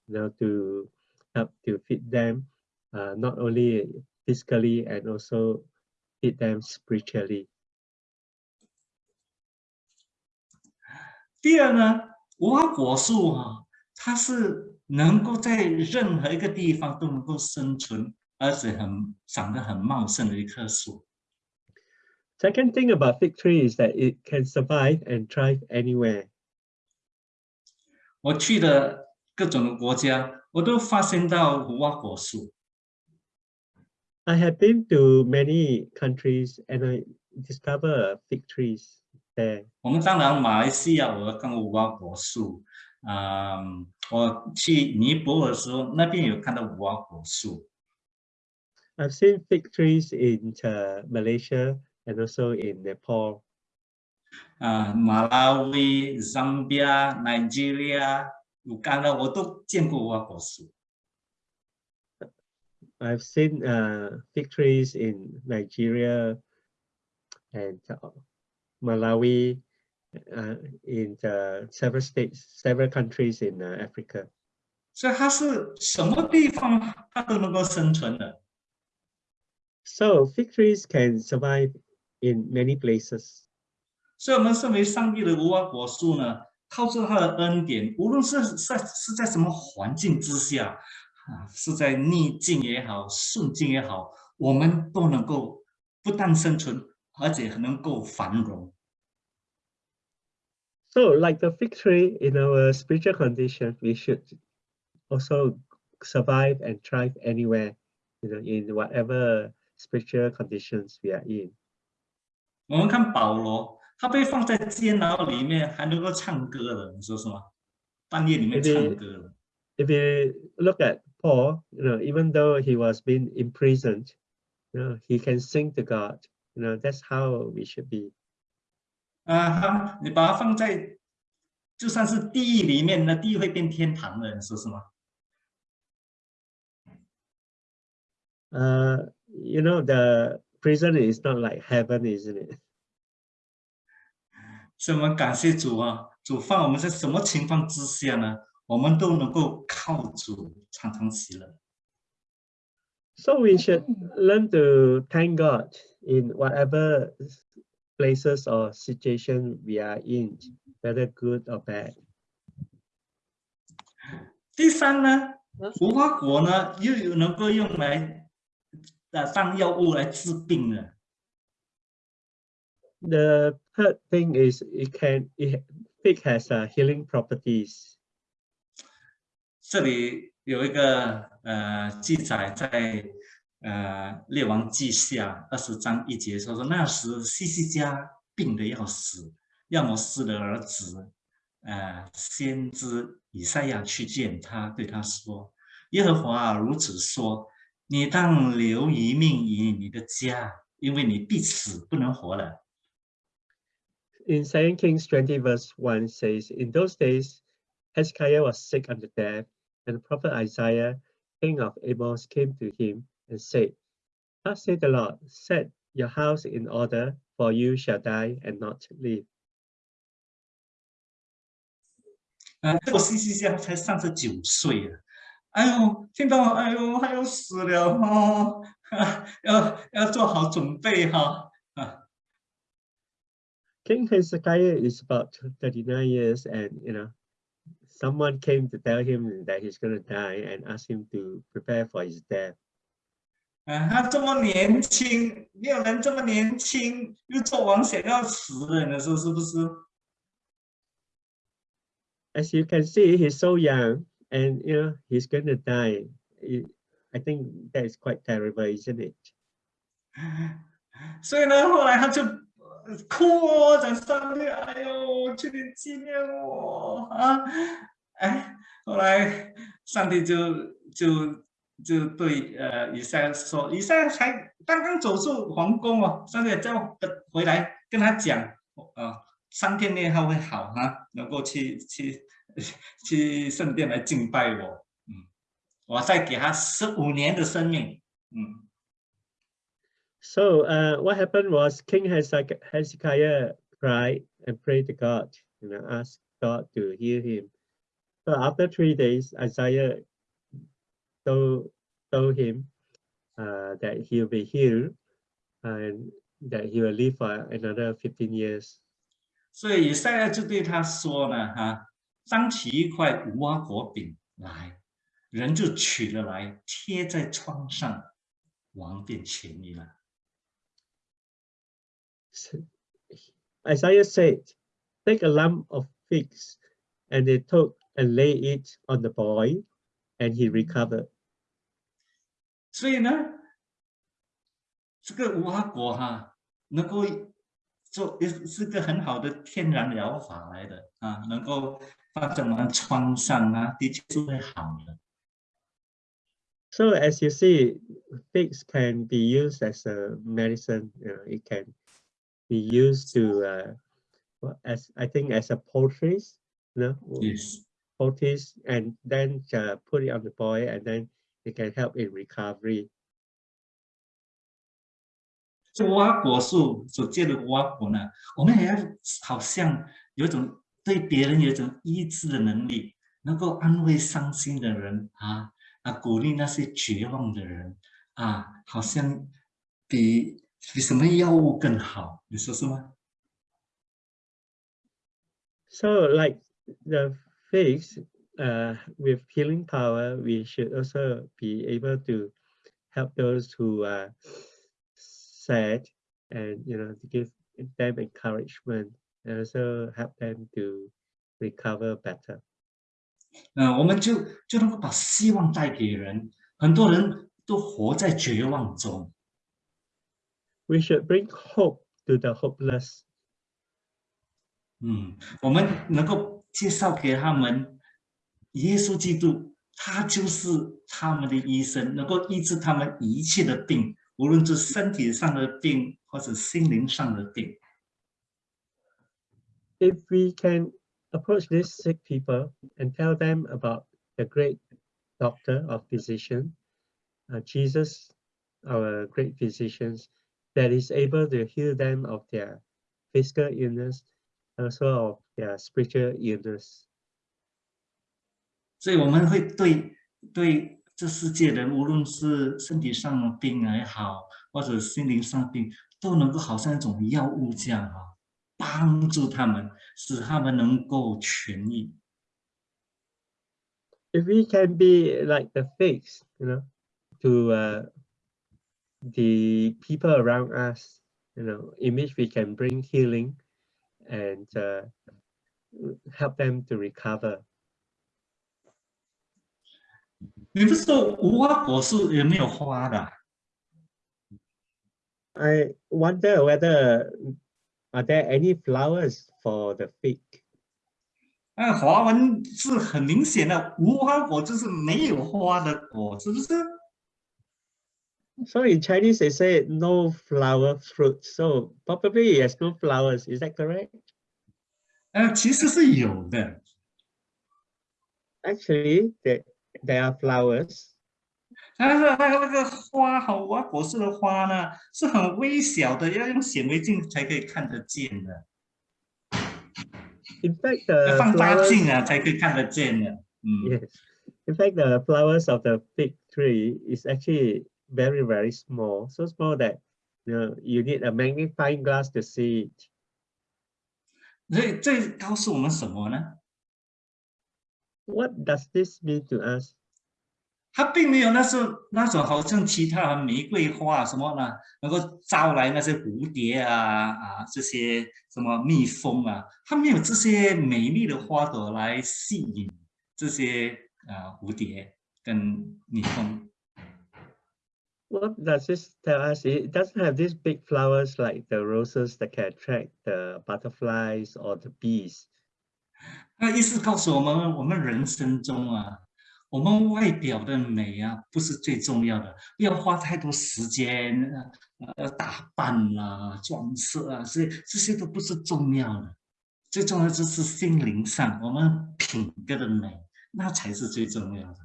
Speaker 3: you know, to help to feed them, uh, not only physically and also feed them spiritually.
Speaker 2: 第二呢，无花果树哈、它是能够在任何一个地方都能够生存，而且很长得很茂盛的一棵树。
Speaker 3: Second thing about fig tree is that it can survive and thrive anywhere.
Speaker 2: 我去的各种的国家，我都发现到无花果树。
Speaker 3: I have been to many countries and I discover fig trees there.
Speaker 2: 我们当然马来西亚我看过无花果树，啊、我去尼泊尔的时候，那边有看到无花果树。
Speaker 3: I've seen fig trees in uh, Malaysia and also in Nepal.
Speaker 2: 啊、马拉维、桑比亚、Nigeria、乌干达，我都见过无花果树。
Speaker 3: I've seen uh, fig trees in Nigeria and uh, Malawi, uh, in the several states, several countries in uh, Africa.
Speaker 2: 所以它是什么地方它都能够生存的。
Speaker 3: So fig trees can survive in many places.
Speaker 2: 所以，我们身为上帝的无花果树呢，靠着他的恩典，无论是在是在什么环境之下，啊，是在逆境也好，顺境也好，我们都能够不但生存， 而且能够繁荣。
Speaker 3: So like the fig tree in our spiritual condition, we should also survive and thrive anywhere, you know, in whatever spiritual conditions we are in.
Speaker 2: 我们看保罗，他被放在监牢里面，还能够唱歌的，你说是吗？半夜里面
Speaker 3: 对对
Speaker 2: 唱歌的。
Speaker 3: if you look at Paul, you know, even though he was being imprisoned, you know, he can sing to God. You know, that's how we should be.
Speaker 2: 啊，他你把它放在就算是地狱里面，那地狱会变天堂的，你说是吗
Speaker 3: ？Uh, you know, the prison is not like heaven, isn't it?
Speaker 2: 所以我们感谢主啊，主放我们在什么情况之下呢？我们都能够靠主常常喜乐。
Speaker 3: So we should learn to thank God in whatever s- places or situation we are in, whether good or bad.
Speaker 2: 第三呢，无花果呢又有能够用来呃当药物来治病的。
Speaker 3: The third thing is it can it fig has uh, healing properties.
Speaker 2: 这里 有一个呃记载在呃列王记下二十章一节说说那时西西家病得要死，亚摩斯的儿子呃先知以赛亚去见他，对他说：“耶和华如此说，你当留一命于你的家，因为你必死，不能活了。”
Speaker 3: In 2 Kings 20 verse 1 says, In those days, Hezekiah was sick unto death, and the prophet Isaiah, king of Amos, came to him and said, Thus saith the Lord, set your house in order, for you shall die and not live.
Speaker 2: 啊，这个西西家才三十九岁啊！哎呦，听到哎呦，他要死了哦，啊、要要做好准备哈、啊。
Speaker 3: King Hezekiah is about 39 years, and you know, someone came to tell him that he's going to die and ask him to prepare for his death.
Speaker 2: 啊，他这么年轻，没有人这么年轻又做王想要死的，你说是不是？
Speaker 3: As you can see, he's so young and you know he's going to die. It- I think that is quite terrible, isn't it?
Speaker 2: 所以呢，后来他就呃 哭哦，讲上帝，哎呦，求你纪念我啊！哎，后来上帝就就就对呃以赛说，以赛才刚刚走出皇宫哦，上帝叫呃回来跟他讲，呃，三天内他会好哈、能够去 去去圣殿来敬拜我，嗯，我再给他十五年的生命，嗯。
Speaker 3: So uh, what happened was King Hezek- Hezekiah cried and prayed to God, you know, asked God to heal him. So after three days, Isaiah told, told him uh, that he'll be healed and that he will live for another 15 years.
Speaker 2: 所以以赛亚就对他说呢，哈，张起一块无花果饼来，人就取了来，贴在窗上，王便痊愈了。
Speaker 3: S- Isaiah said, Take a lump of figs, and they took and lay it on the boy, and he recovered.
Speaker 2: 所以呢，这个无花果哈，能够做是是个很好的天然疗法来的啊，能够放在我们窗上啊，的确是会好的。
Speaker 3: So as you see, figs can be used as a medicine. You know, it can we used to uh, as I think as a poultice, you know,
Speaker 2: yes.
Speaker 3: poultice, and then uh, put it on the boy, and then it can help in recovery.
Speaker 2: 这挖果树所结的瓜果呢，我们也要好像有一种对别人有一种医治的能力，能够安慰伤心的人啊啊，鼓励那些绝望的人啊，好像比比什么药物更好，你说是吗？
Speaker 3: So like the figs, uh, with healing power, we should also be able to help those who are sad and, you know, to give them encouragement and also help them to recover better.
Speaker 2: 嗯、我们就就能够把希望带给人，很多人都活在绝望中，
Speaker 3: We should bring hope to the hopeless.
Speaker 2: 嗯，我们能够介绍给他们，耶稣基督，他就是他们的医生，能够医治他们一切的病，无论是身体上的病或者心灵上的病。
Speaker 3: If we can approach these sick people and tell them about the great doctor or physician, uh, Jesus, our great physicians, that is able to heal them of their physical illness, also of their spiritual illness.
Speaker 2: 所以我们会对对这世界人，无论是身体上的病也好，或者心灵上的病，都能够好像一种药物这样啊，帮助他们，使他们能够痊愈。
Speaker 3: If we can be like the figs, you know, to uh, the people around us, you know, in which we can bring healing and uh, help them to recover.
Speaker 2: 你不是说无花果树有没有花的啊？
Speaker 3: I wonder whether are there any flowers for the fig?
Speaker 2: 那华文是很明显的，无花果就是没有花的果，是不是？
Speaker 3: So in Chinese they say no flower fruit. So probably it has no flowers. Is that correct?
Speaker 2: 呃，其实是有的，
Speaker 3: Actually, there, there are flowers.
Speaker 2: 但是那个那个花哈，无花果树的花呢是很微小的，要用显微镜才可以看得见的，
Speaker 3: In fact,
Speaker 2: 要
Speaker 3: the
Speaker 2: 放大
Speaker 3: flowers
Speaker 2: 镜啊才可以看得见的。嗯，
Speaker 3: Yes. In fact, the flowers of the fig tree is actually very, very small. So small that you know you need a magnifying glass to see it.
Speaker 2: 所以这告诉我们什么呢？
Speaker 3: What does this mean to us?
Speaker 2: 它并没有那是那种好像其他的玫瑰花什么呢，能够招来那些蝴蝶啊啊这些什么蜜蜂啊，它没有这些美丽的花朵来吸引这些啊蝴蝶跟蜜蜂。
Speaker 3: What does this tell us? It doesn't have these big flowers like the roses that can attract the butterflies or the bees.
Speaker 2: 那意思告诉我们，我们人生中啊，我们外表的美啊，不是最重要的，不要花太多时间呃呃打扮啦、装饰啊，这这些都不是重要的，最重要的就是心灵上我们品格的美，那才是最重要的。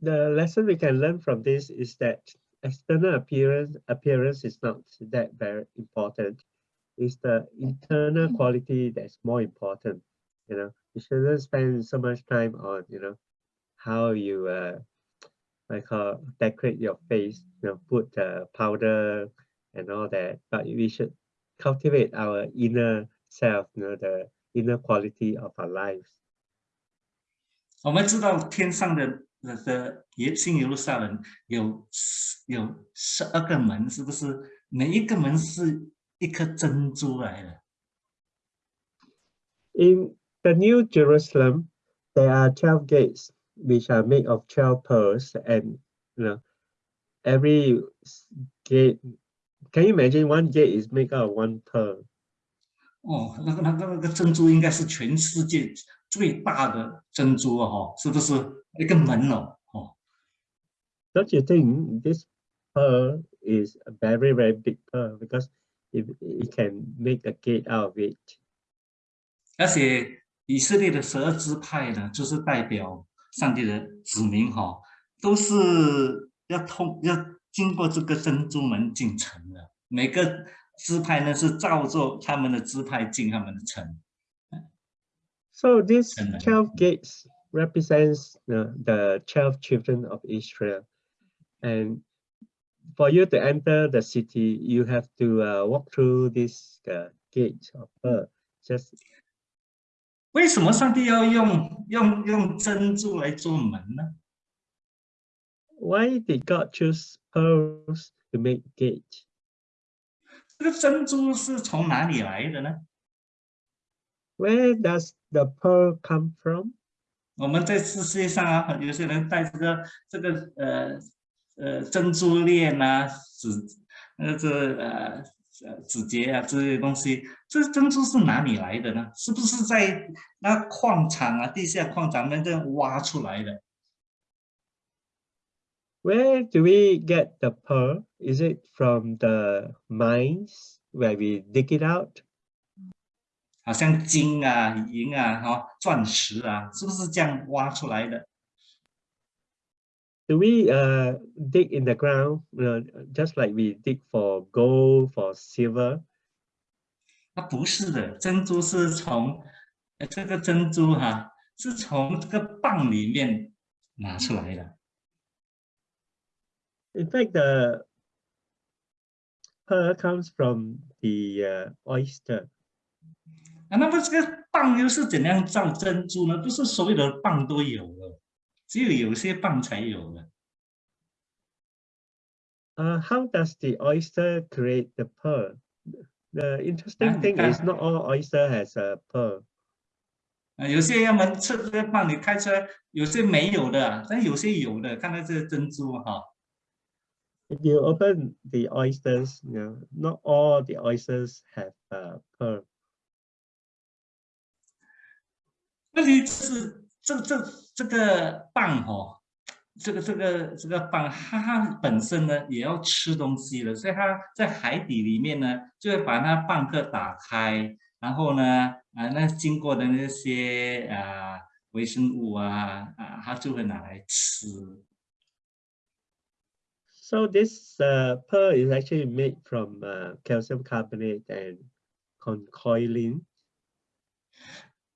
Speaker 3: The lesson we can learn from this is that external appearance appearance is not that very important. It's the internal quality that's more important. You know, you shouldn't spend so much time on you know how you uh like call decorate your face, you know, put uh, powder and all that. But we should cultivate our inner self, you know, the inner quality of our lives.
Speaker 2: 我们知道天上的 的的耶新耶路撒冷有十有十二个门，是不是？每一个门是一颗珍珠来的。
Speaker 3: In the New Jerusalem, there are 12 gates which are made of 12 pearls and you know every s- gate can you imagine one gate is made out of one pearl
Speaker 2: 哦，那个那个那个珍珠应该是全世界 最大的珍珠哦，哈是不是一个门哦？哦
Speaker 3: ，don't you think this pearl is a very very big pearl because it, it can make a gate out of it
Speaker 2: 而且以色列的十二支派呢，就是代表上帝的子民哈、都是要通要经过这个珍珠门进城的。每个支派呢是照着他们的支派进他们的城。
Speaker 3: so these
Speaker 2: Amen.
Speaker 3: 12 gates represents uh, the 12 children of israel and for you to enter the city you have to uh, walk through this uh, gate of pearl just
Speaker 2: 为什么上帝要用用用珍珠来做门呢？
Speaker 3: why did god choose pearls to make gate
Speaker 2: 这个珍珠是从哪里来的呢？
Speaker 3: where does the pearl come from
Speaker 2: 我们在世界上啊，有些人戴这个这个呃呃珍珠链啊、指呃这呃呃指节啊这些东西，这珍珠是哪里来的呢？是不是在那矿场啊、地下矿场那个挖出来的？
Speaker 3: Where do we get the pearl? Is it from the mines where we dig it out?
Speaker 2: 好像金啊、银啊、哈、钻石啊，是不是这样挖出来的
Speaker 3: ？Do we uh, dig in the ground, you know, just like we dig for gold, for silver?
Speaker 2: 它不是的，珍珠是从呃这个珍珠哈、是从这个蚌里面拿出来的。
Speaker 3: In fact, the pearl comes from the uh, oyster.
Speaker 2: 啊，那么这个蚌又是怎样造珍珠呢？不是所有的蚌都有的，只有有些蚌才有的。
Speaker 3: Uh, how does the oyster create the pearl? The interesting
Speaker 2: Ah,
Speaker 3: thing is
Speaker 2: ah.
Speaker 3: not all oyster has a pearl.
Speaker 2: 啊，有些要么吃这个蚌，你开出来，有些没有的啊，但有些有的。看到这个珍珠哈、
Speaker 3: If you open the oysters, you know, not all the oysters have a pearl.
Speaker 2: 问题是这这这个蚌哈、这个这个这个蚌，它本身呢也要吃东西的，所以它在海底里面呢，就会把那蚌壳打开，然后呢，啊，那经过的那些啊微生物啊啊，它就会拿来吃。
Speaker 3: So this uh, pearl is actually made from uh, calcium carbonate and conchoylin.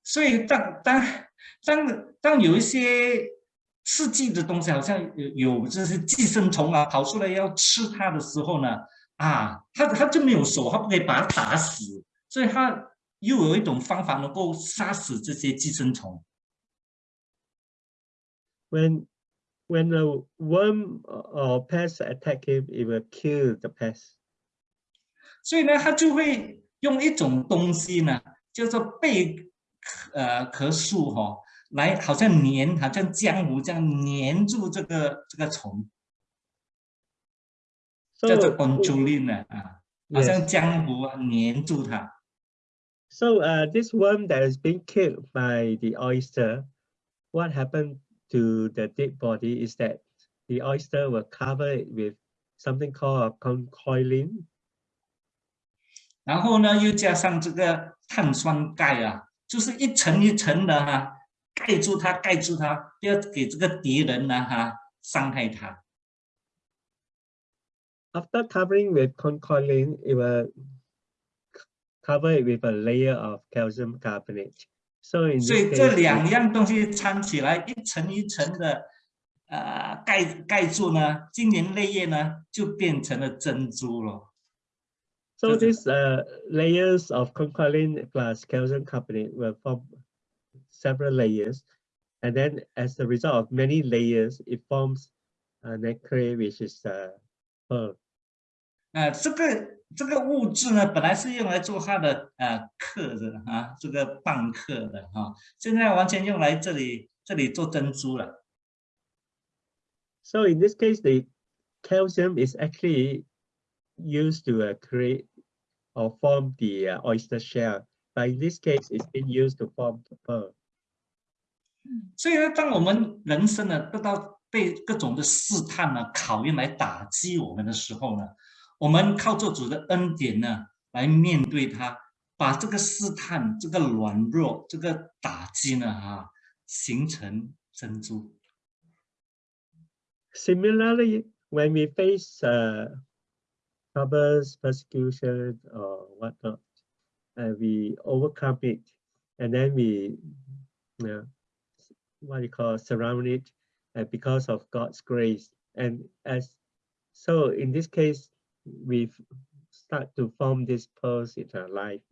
Speaker 2: 所以当当当当有一些刺激的东西，好像有有这些寄生虫啊跑出来要吃它的时候呢，啊，它它就没有手，它不可以把它打死，所以它又有一种方法能够杀死这些寄生虫。
Speaker 3: When when a worm or pest attack him, it will kill the pest.
Speaker 2: 所以呢，它就会用一种东西呢，叫做贝呃壳树哈、来好像粘，好像浆糊这样粘住这个这个虫，叫做 conjulin 呢啊，好像浆糊啊粘住它。
Speaker 3: So uh, this worm that is being killed by the oyster, what happened to the dead body is that the oyster will cover it with something called a conchoilin.
Speaker 2: 然后呢，又加上这个碳酸钙啊，就是一层一层的哈、盖住它，盖住它，不要给这个敌人呢哈、伤害它。
Speaker 3: After covering with conchoilin, it will cover it with a layer of calcium carbonate. So in
Speaker 2: 所以这
Speaker 3: case,
Speaker 2: 两样东西掺起来，一层一层的，呃，盖盖住呢，经年累月呢，就变成了珍珠了。
Speaker 3: So these uh, layers of conchiolin plus calcium carbonate will form several layers. And then as a result of many layers, it forms a nacre, which is a pearl.
Speaker 2: 呃，这个这个物质呢，本来是用来做它的呃刻的啊，这个蚌刻的啊，现在完全用来这里这里做珍珠了。
Speaker 3: So in this case, the calcium is actually used to uh, create or form the uh, oyster shell. But in this case, it's been used to form the pearl.
Speaker 2: 所以呢，当我们人生呢得到被各种的试探呢、考验来打击我们的时候呢，我们靠做主的恩典呢来面对它，把这个试探、这个软弱、这个打击呢哈、形成珍珠。
Speaker 3: Similarly, when we face uh, troubles, persecution, or whatnot, uh, we overcome it, and then we, uh, what you call, surround it, uh, because of God's grace. And as so, in this case, we start to form these pearls in our life.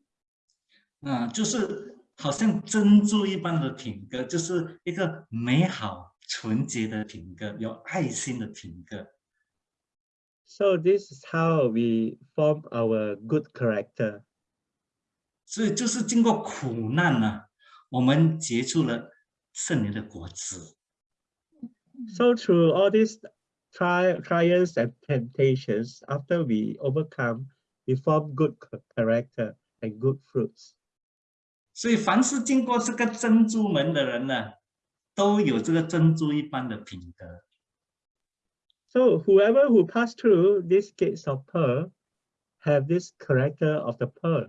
Speaker 2: 啊、就是好像珍珠一般的品格，就是一个美好、纯洁的品格，有爱心的品格。
Speaker 3: So this is how we form our good character.
Speaker 2: 所以就是经过苦难呢、我们结出了圣灵的果子。
Speaker 3: So through all these tri trials and temptations, after we overcome, we form good cha- character and good fruits.
Speaker 2: 所以凡是经过这个珍珠门的人呢，都有这个珍珠一般的品格。
Speaker 3: So whoever who pass through these gates of pearl have this character of the pearl.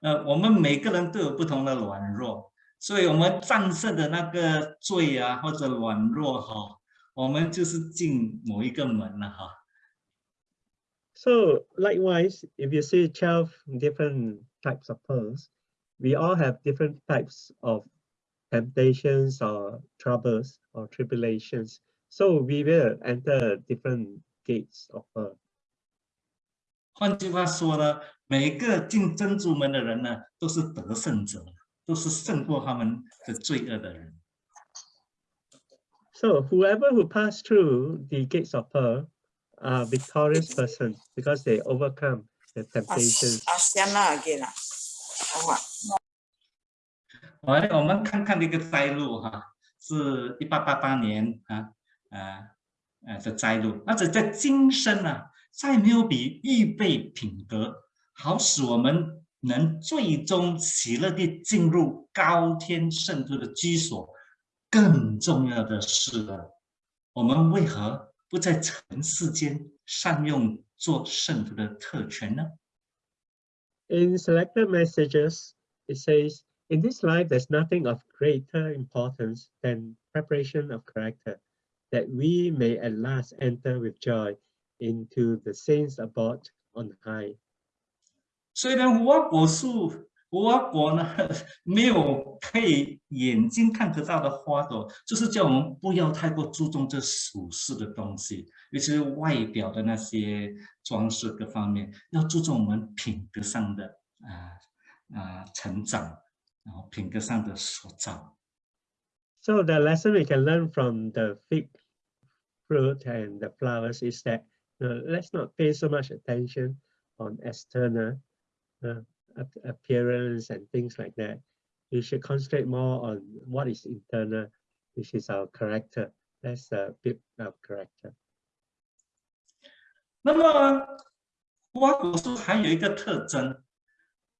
Speaker 2: 呃，我们每个人都有不同的软弱，所以我们战胜的那个罪啊或者软弱哈、我们就是进某一个门了哈。
Speaker 3: So likewise, if you see 12 different types of pearls, we all have different types of temptations or troubles or tribulations. So we will enter different gates of pearl.
Speaker 2: 换句话说呢，每个进珍珠门的人呢，都是得胜者，都是胜过他们的罪恶的人。
Speaker 3: So whoever who pass through the gates of pearl are victorious person because they overcome the temptations.
Speaker 4: 阿香那给啦，好啊，
Speaker 2: 来，我们看看这个摘录哈，是一八八八年啊， 呃呃的摘录。而且在今生啊，再没有比预备品格，好使我们能最终喜乐地进入高天圣徒的居所，更重要的是了，我们为何不在尘世间善用做圣徒的特权呢？
Speaker 3: In selected messages, it says, in this life, there's nothing of greater importance than preparation of character, that we may at last enter with joy into the saints abode on high.
Speaker 2: 虽然无花果树、无花果呢没有可以眼睛看得到的花朵，就是叫我们不要太过注重这属世的东西，尤其是外表的那些装饰各方面，要注重我们品格上的啊啊、成长，然后品格上的塑造。
Speaker 3: So the lesson we can learn from the fig fruit and the flowers is that uh, let's not pay so much attention on external uh, ap- appearance and things like that. We should concentrate more on what is internal, which is our character. Let's uh, build our character.
Speaker 2: 那么无花果树还有一个特征，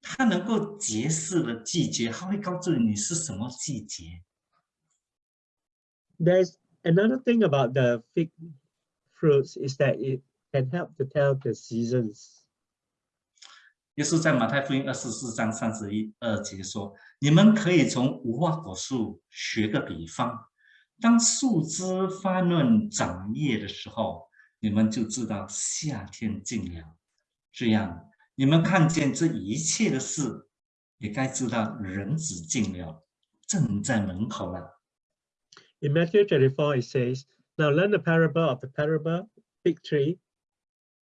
Speaker 2: 它能够揭示的季节，它会告诉你是什么季节。
Speaker 3: There's another thing about the fig fruits is that it can help to tell the seasons.
Speaker 2: 耶稣在马太福音二十四章三十一二节说：“你们可以从无花果树学个比方，当树枝发嫩长叶的时候，你们就知道夏天近了。这样，你们看见这一切的事，也该知道人子近了，正在门口了。”
Speaker 3: In Matthew 24, it says, Now learn the parable of the parable fig tree.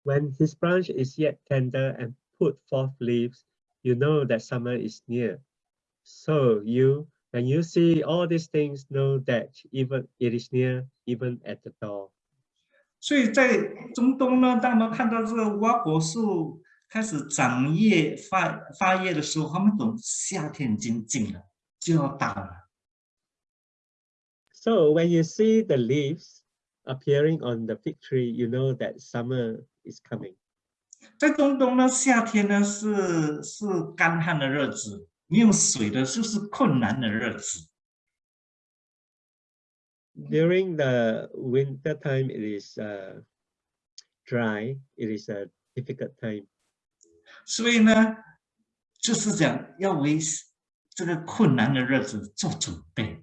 Speaker 3: When his branch is yet tender and put forth leaves, you know that summer is near. So you, when you see all these things, know that even it is near, even at the door.
Speaker 2: 所以在中东呢，当我们看到这个无花果树开始长叶发发叶的时候，他们懂夏天已经近了，就要到了。
Speaker 3: So when you see the leaves appearing on the fig tree, you know that summer is coming.
Speaker 2: 在中东呢，夏天呢是是干旱的日子，没有水的就是困难的日子。
Speaker 3: During the winter time, it is uh, dry. It is a difficult time.
Speaker 2: 所以呢，就是讲要为这个困难的日子做准备。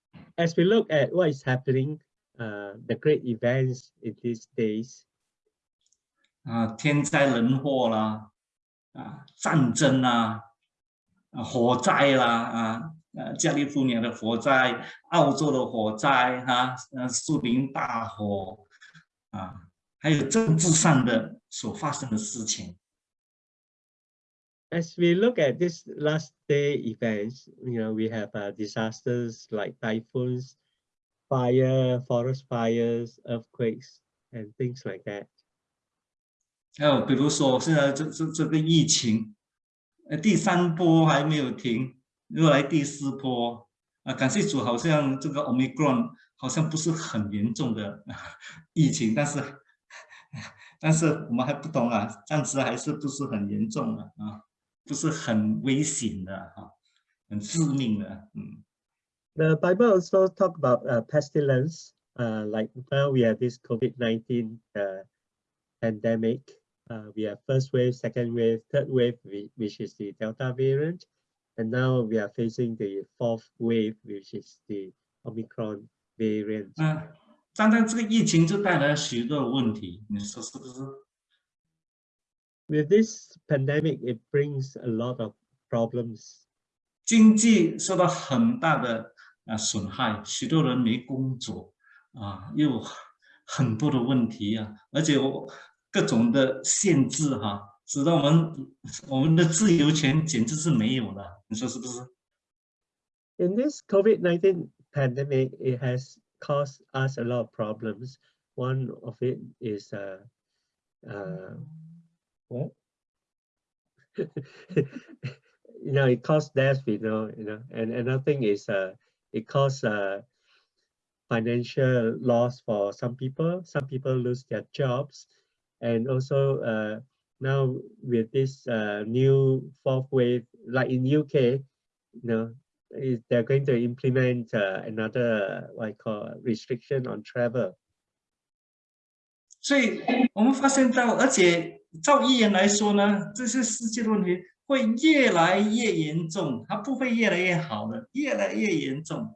Speaker 3: as we look at what is happening, uh, the great events in these days,
Speaker 2: 啊，天灾人祸啦，啊，战争，啊，火灾啦，啊，呃，加利福尼亚的火灾，澳洲的火灾，哈、呃，树林大火，啊，还有政治上的所发生的事情，
Speaker 3: as we look at this last day events, you know, we have uh, disasters like typhoons, fire, forest fires, earthquakes, and things like that.
Speaker 2: 还有比如说现在这这这个疫情，呃，第三波还没有停，又来第四波，啊，感谢主，好像这个 Omicron 好像不是很严重的疫情，但是但是我们还不懂啊，暂时还是不是很严重的啊， 不是很危险的哈、很致命的，嗯。
Speaker 3: The Bible also talk about uh, pestilence, uh, like now we have this COVID-19 uh, pandemic. Uh, we have first wave, second wave, third wave, whi- which is the Delta variant. And now we are facing the fourth wave, which is the Omicron variant.
Speaker 2: 嗯，单单这个疫情就带来了许多的问题，你说是不是？
Speaker 3: With this pandemic, it brings a lot of problems.
Speaker 2: 经济受到很大的啊损害，许多人没工作啊，又有很多的问题啊，而且我各种的限制哈、使得我们我们的自由权简直是没有了，你说是不是？
Speaker 3: In this COVID-19 pandemic, it has caused us a lot of problems. One of it is uh, uh, what? you know, it caused death, you know, you know, and another thing is uh, it caused uh, financial loss for some people. Some people lose their jobs, and also uh, now with this uh, new fourth wave, like in UK, you know, is they're going to implement uh, another what I call restriction on travel.
Speaker 2: 所以我们发现到，而且 照预言来说呢，这些世界的问题会越来越严重，它不会越来越好的，越来越严重。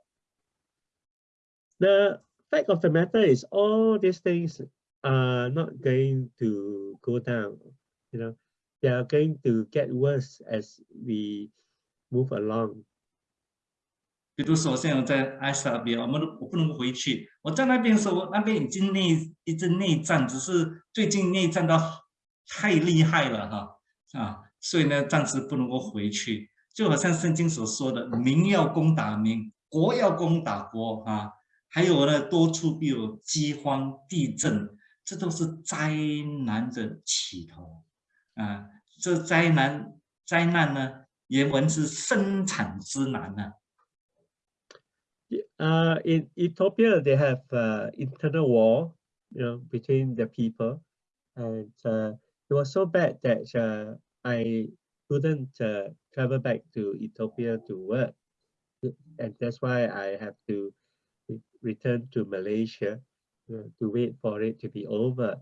Speaker 3: The fact of the matter is all these things are not going to go down, you know, they are going to get worse as we move along.
Speaker 2: 比如说，现在在埃塞俄比亚，我们都我不能回去。我在那边的时候，那边已经内一直内战，只是最近内战到太厉害了哈啊，所以呢，暂时不能够回去。就好像圣经所说的，民要攻打民，国要攻打国啊，还有呢，多处必有饥荒、地震，这都是灾难的起头啊。这灾难灾难呢，原文是生产之难呢。
Speaker 3: Uh, in Ethiopia, they have uh, internal war, you know, between the people, and uh, was so bad that uh, I couldn't uh, travel back to Ethiopia to work, and that's why I have to re- return to Malaysia uh, to wait for it to be over.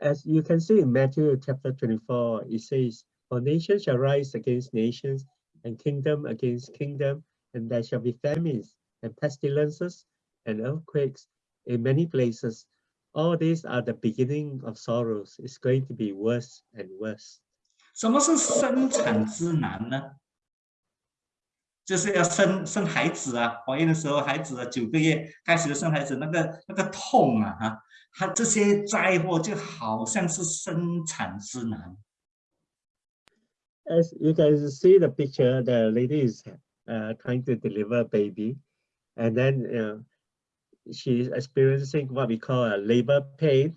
Speaker 3: As you can see in Matthew chapter 24, it says, "For nation shall rise against nations, and kingdom against kingdom, and there shall be famines." and pestilences and earthquakes in many places All these are the beginning of sorrows. It's going to be worse and worse.
Speaker 2: 什么是生产之难呢？就是要生生孩子啊，怀孕的时候，孩子啊九个月开始生孩子，那个那个痛啊，哈，它这些灾祸就好像是生产之难。
Speaker 3: As you guys see the picture, the lady is uh, trying to deliver a baby, and then uh, She's experiencing what we call a labor pain.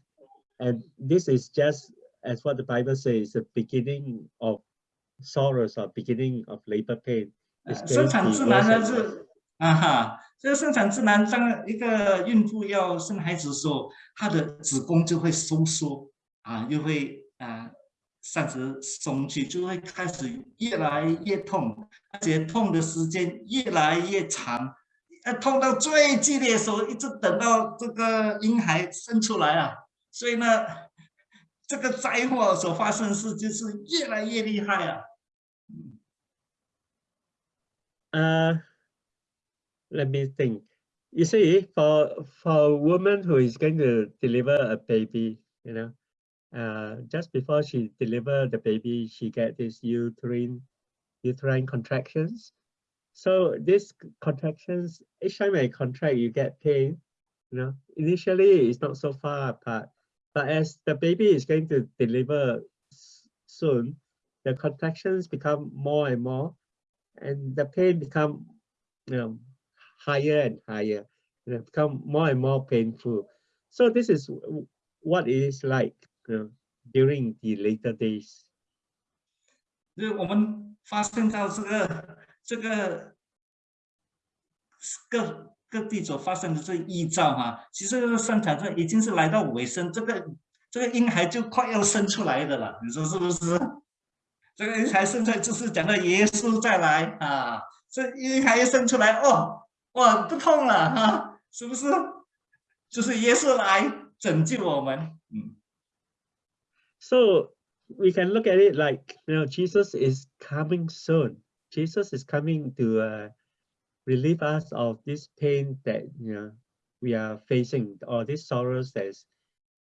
Speaker 3: And this is just as what the Bible says, the beginning of sorrows or beginning of labor pain.
Speaker 2: 生产
Speaker 3: worse
Speaker 2: 难呢是啊哈，这个生产自然，当一个孕妇要生孩子的时候，她的子宫就会收缩啊，又会啊暂时松去，就会开始越来越痛，而且痛的时间越来越长，呃，痛到最激烈的时候，一直等到这个婴孩生出来啊，所以呢，这个灾祸所发生的事就是越来越厉害啊。
Speaker 3: Uh, let me think. You see, for for a woman who is going to deliver a baby, you know, uh, just before she deliver the baby, she get this uterine uterine contractions. So these c- contractions, each time I contract, you get pain. You know, initially it's not so far apart, but as the baby is going to deliver s- soon, the contractions become more and more and the pain become you know higher and higher you know, become more and more painful so this is w- what it is like you know, during the later days
Speaker 2: 就是我们发现到这个 这个各各地所发生的这异兆哈、其实这个生产这已经是来到尾声，这个这个婴孩就快要生出来的了，你说是不是？这个婴孩生出来就是讲到耶稣再来啊，这婴孩一生出来哦，哇不痛了哈、是不是？就是耶稣来拯救我们，嗯。
Speaker 3: so we can look at it like you know jesus is coming soon jesus is coming to uh, relieve us of this pain that you know we are facing or these sorrows that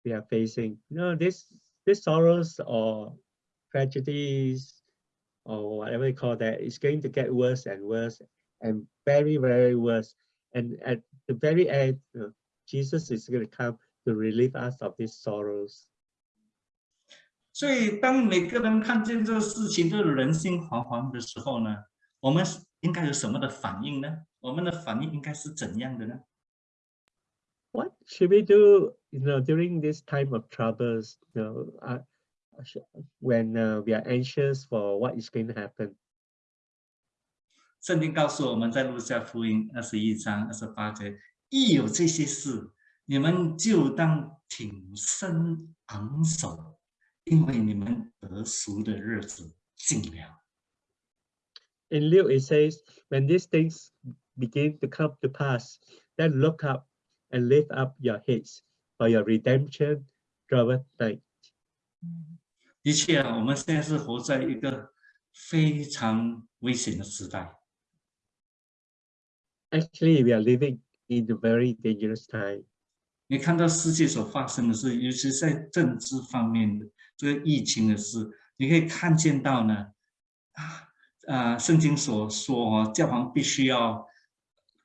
Speaker 3: we are facing. You know this these sorrows or tragedies or whatever you call that is going to get worse and worse and very very worse. And at the very end you know, jesus is going to come to relieve us of these sorrows
Speaker 2: 所以，当每个人看见这个事情都人心惶惶的时候呢，我们应该有什么的反应呢？我们的反应应该是怎样的呢
Speaker 3: ？what should we do you know during this time of troubles you know uh, when uh, we are anxious for what is going to happen
Speaker 2: 圣经告诉我们在路加福音二十一章二十八节，一有这些事，你们就当挺身昂首，因为你们得赎的日子近了。
Speaker 3: in luke it says when these things begin to come to pass then look up and lift up your heads for your redemption draweth nigh
Speaker 2: 的确啊，我们现在是活在一个非常危险的时代。
Speaker 3: actually we are living in a very dangerous time.
Speaker 2: 你看到世界所发生的事，尤其是在政治方面的 这个疫情的事，你可以看见到呢，啊啊，圣经所说哦，教皇必须要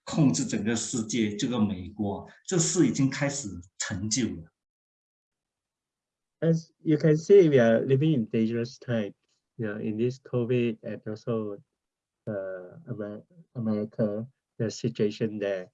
Speaker 2: 控制整个世界，这个美国，这事已经开始成就了。
Speaker 3: As you can see, we are living in dangerous time, you know, in this COVID and also uh, Amer America, the situation there.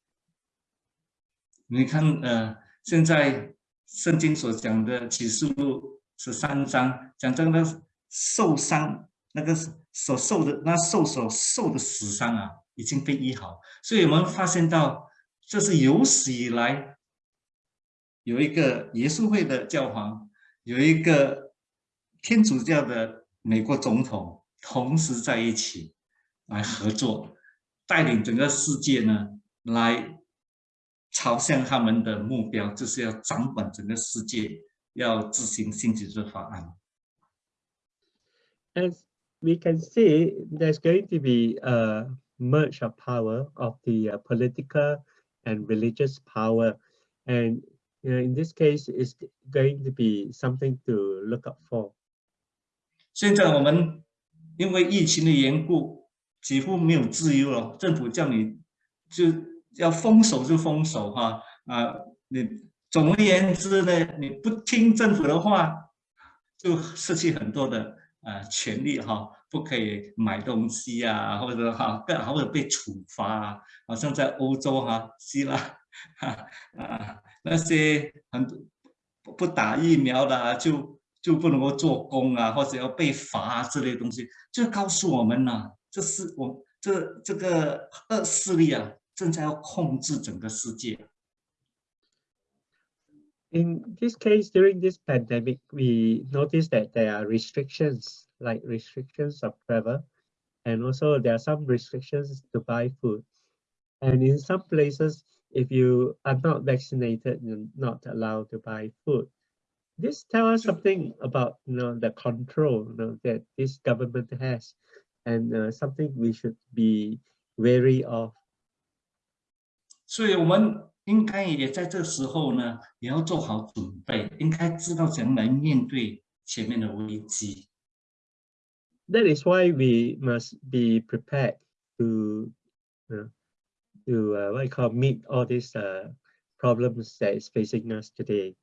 Speaker 2: 你看，呃，现在圣经所讲的启示录十三章，讲这个受伤那个所受的那受所受的死伤啊，已经被医好，所以我们发现到，这是有史以来有一个耶稣会的教皇，有一个天主教的美国总统，同时在一起来合作，带领整个世界呢来。朝向他们的目标，就是要掌管整个世界，要执行新几制法案。
Speaker 3: As we can see, there's going to be a merge of power of the uh, political and religious power. And you know, in this case, it's going to be something to look up for.
Speaker 2: 现在我们因为疫情的缘故，几乎没有自由了。政府叫你就要封锁就封锁哈啊！你总而言之呢，你不听政府的话，就失去很多的呃权利哈，不可以买东西啊，或者哈，更或者被处罚啊。好像在欧洲哈，希腊哈啊那些很多不打疫苗的、啊、就就不能够做工啊，或者要被罚啊之类的东西，就告诉我们呢、这是我这这个恶势力啊。正在要控制整个世界。
Speaker 3: In this case, during this pandemic, we noticed that there are restrictions, like restrictions of travel, and also there are some restrictions to buy food. And in some places, if you are not vaccinated, you're not allowed to buy food. This tells us something about you know, the control you know, that this government has, and uh, something we should be wary of.
Speaker 2: 所以我们 应该也在这时候呢，也要做好准备，应该知道怎样来面对前面的危机。
Speaker 3: That is why we must be prepared to, uh, to uh, what you call meet all these uh, problems that is facing us today.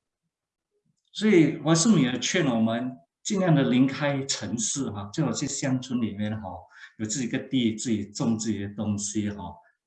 Speaker 2: 所以我是女儿劝我们尽量的离开城市哈，最好去乡村里面哈，有自己个地，自己种自己的东西哈。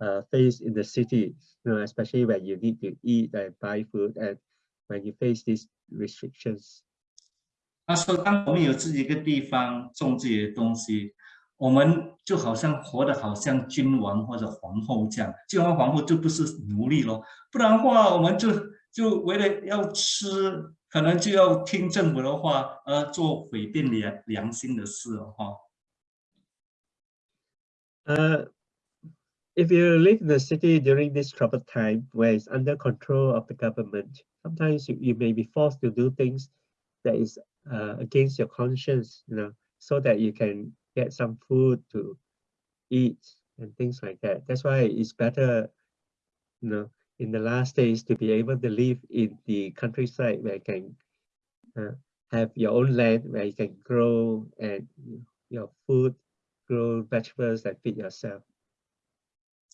Speaker 3: uh, faced in the city, you know, especially when you need to eat and buy food and when you face these restrictions.
Speaker 2: 他说，当我们有自己一个地方种自己的东西，我们就好像活得好像君王或者皇后这样。君王皇后就不是奴隶咯，不然的话，我们就就为了要吃，可能就要听政府的话，而做违背良良心的事了哈。
Speaker 3: Uh, if you live in the city during this troubled time where it's under control of the government, sometimes you, you may be forced to do things that is uh, against your conscience, you know, so that you can get some food to eat and things like that. That's why it's better, you know, in the last days to be able to live in the countryside where you can uh, have your own land where you can grow and your food, grow vegetables and feed yourself.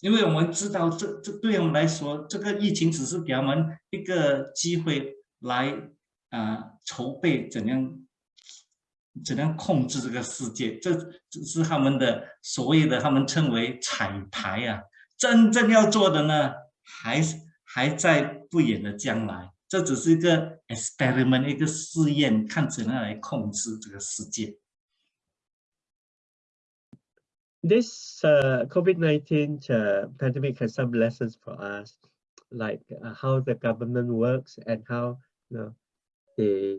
Speaker 2: 因为我们知道这，这对我们来说，这个疫情只是给我们一个机会来啊、筹备怎样怎样控制这个世界，这只是他们的所谓的他们称为彩排啊，真正要做的呢，还还在不远的将来。这只是一个 experiment，一个试验，看怎样来控制这个世界。
Speaker 3: This uh, COVID-19 uh, pandemic has some lessons for us. like uh, how the government works and how you know they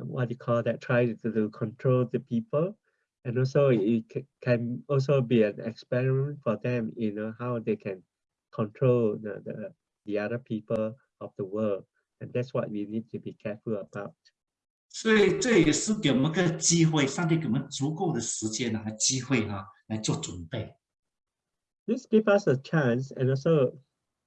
Speaker 3: um, what do you call that try to, to control the people and also it can also be an experiment for them you know how they can control the, the other people of the world and that's what we need to be careful about
Speaker 2: 所以这也是给我们个机会，上帝给我们足够的时间和机会哈、来做准备。
Speaker 3: this give us a chance and also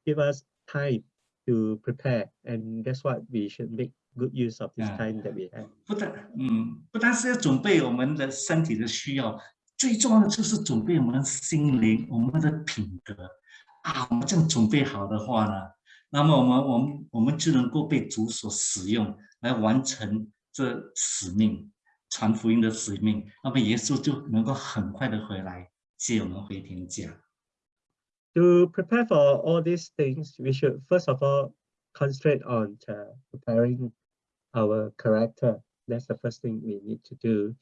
Speaker 3: give us time to prepare and that's what we should make good use of this time that we have
Speaker 2: 不但嗯，不单是要准备我们的身体的需要，最重要的就是准备我们心灵、我们的品德啊。我们这样准备好的话呢，那么我们我们我们就能够被主所使用，来完成这使命，传福音的使命。那么耶稣就能够很快的回来接我们回天家。
Speaker 3: to prepare for all these things, we should first of all concentrate on uh, preparing our character. That's the first thing we need to do,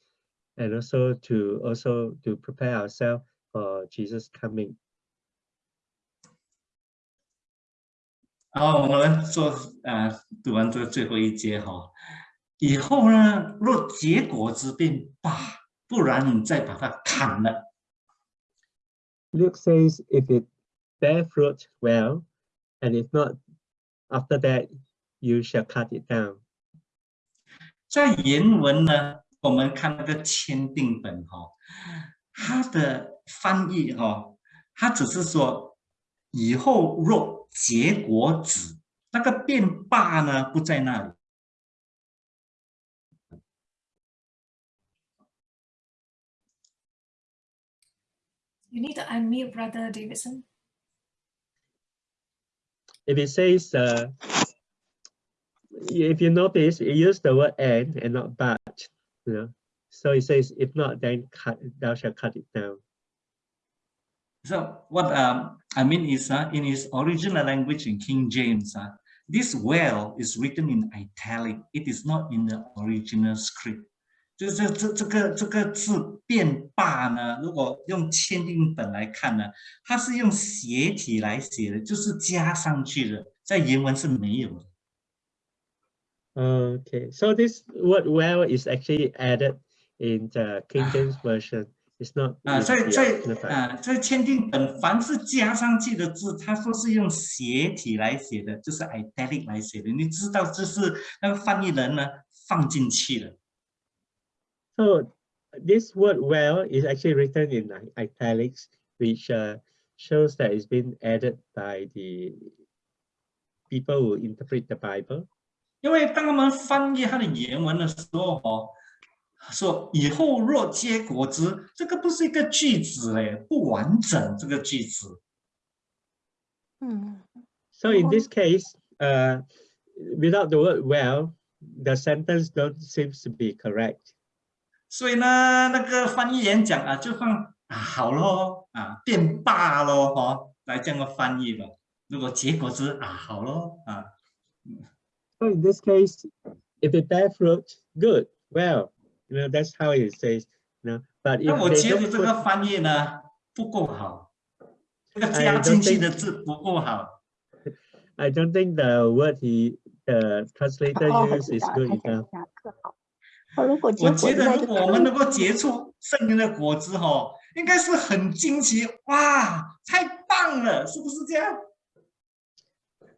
Speaker 3: and also to also to prepare ourselves for Jesus coming.
Speaker 2: 然后我们做呃读完这个最后一节哈，以后呢，若结果子便罢，不然你再把它砍了。
Speaker 3: Luke says, if it bear fruit, well, and if not, after that, you shall cut it down.
Speaker 2: 在原文呢，我们看那个签订本哈、它的翻译哈、它只是说以后若结果子，那个变罢呢不在那里。
Speaker 1: You need to unmute, Brother Davidson.
Speaker 3: If it says, uh, if you notice, it used the word and and not but, you know. So it says, if not, then cut, thou shalt cut it down.
Speaker 2: So what um, I mean is uh, in his original language in King James, uh, this well is written in italic. It is not in the original script. 就是这这个这个字变罢呢，如果用签订本来看呢，它是用斜体来写的，就是加上去的，在原文是没有的。
Speaker 3: Okay, so this word well is actually added in the King James Version. It's not
Speaker 2: 啊在在啊，在签订本，凡是加上去的字，他说是用斜体来写的，就是 italic 来写的。你知道，这是那个翻译人呢放进去了。
Speaker 3: So this word well is actually written in i- italics, which uh, shows that it's been added by the people who interpret the Bible.
Speaker 2: 因为当他们翻译它的原文的时候，哦，说以后若结果子，这个不是一个句子嘞，不完整这个句子。
Speaker 3: So in
Speaker 1: Oh.
Speaker 3: this case, uh, without the word well, the sentence don't seems to be correct.
Speaker 2: 所以呢，那个翻译员讲啊，就放啊好咯，啊变罢咯，哦，来这样的翻译吧。如果结果是啊好咯，啊。
Speaker 3: So in this case, if it bear fruit, good, well, you know, that's how it says, you know, but
Speaker 2: 那
Speaker 3: if
Speaker 2: 我
Speaker 3: they
Speaker 2: 觉得这个翻译呢不够好，这个加进去的字不够好。
Speaker 3: I don't think the word he, the translator
Speaker 6: 哦
Speaker 3: ，use is good
Speaker 6: 想
Speaker 3: enough.
Speaker 2: 我觉得如果我们能够结出圣灵的果子哈，应该是很惊奇哇，太棒了，是不是这样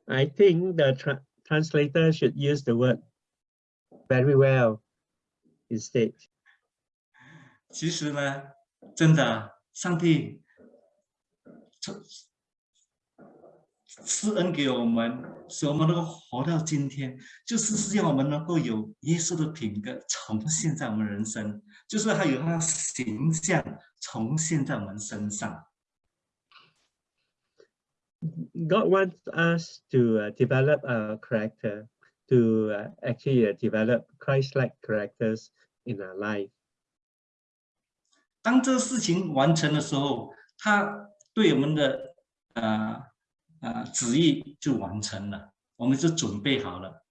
Speaker 3: ？I think the tra- translator should use the word very well instead.
Speaker 2: 其实呢，真的，上帝赐赐恩给我们，使我们能够活到今天，就是是让我们能够有耶稣的品格重现在我们人生，就是他有他的形象重现在我们身上。
Speaker 3: God wants us to uh, develop a character, to uh, actually uh, develop Christ-like characters in our life.
Speaker 2: 当这个事情完成的时候，他对我们的呃呃旨意就完成了，我们就准备好了，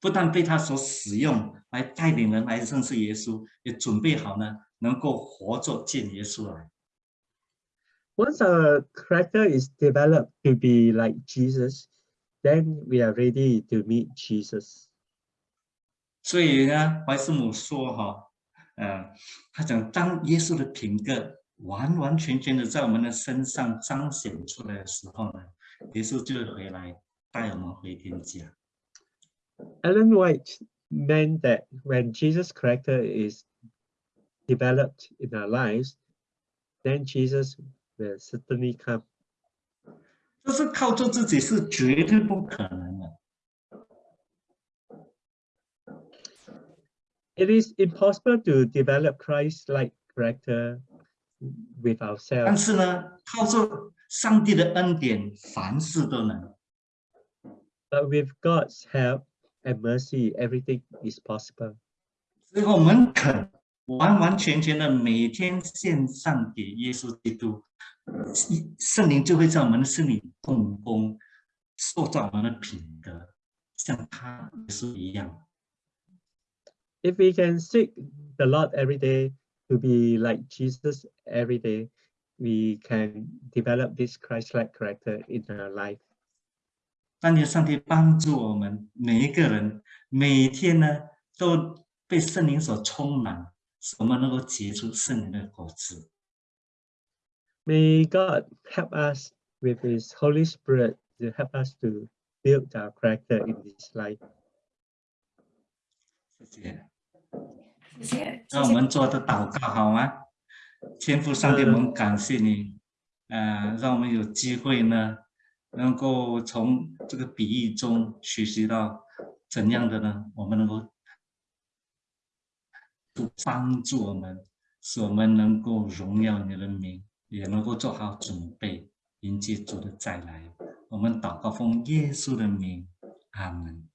Speaker 2: 不但被他所使用来带领人来认识耶稣，也准备好呢，能够活着见耶稣来。
Speaker 3: Once a character is developed to be like Jesus, then we are ready to meet Jesus.
Speaker 2: 所以呢，怀斯姆说哈，嗯，他讲当耶稣的品格完完全全的在我们的身上彰显出来的时候呢，耶稣就会回来带我们回天家。
Speaker 3: Ellen White meant that when Jesus' character is developed in our lives, then Jesus will certainly come.
Speaker 2: 这是靠做自己是绝对不可能的。
Speaker 3: It is impossible to develop Christ-like character with
Speaker 2: 但
Speaker 3: ourselves.
Speaker 2: 是呢，靠着 上帝的恩典，凡事都能。
Speaker 3: But with God's help and mercy, everything is possible.
Speaker 2: 只要我们肯完完全全的每天献上给耶稣基督，圣圣灵就会在我们的心里动工，塑造我们的品格，像他耶稣一样。
Speaker 3: If we can seek the Lord every day to be like Jesus every day, we can develop this Christ-like character in our life.
Speaker 2: 但愿上帝帮助我们每一个人，每天呢都被圣灵所充满，使我们能够结出圣灵的果子。
Speaker 3: May God help us with His Holy Spirit to help us to build our character in this life.
Speaker 2: 谢谢。
Speaker 1: 谢谢，谢
Speaker 2: 让我
Speaker 1: 谢。
Speaker 2: 们做的祷告好吗？ 天父上帝，我们感谢你，呃，让我们有机会呢，能够从这个比喻中学习到怎样的呢？我们能够帮助我们，使我们能够荣耀你的名，也能够做好准备迎接主的再来。我们祷告奉耶稣的名，阿门。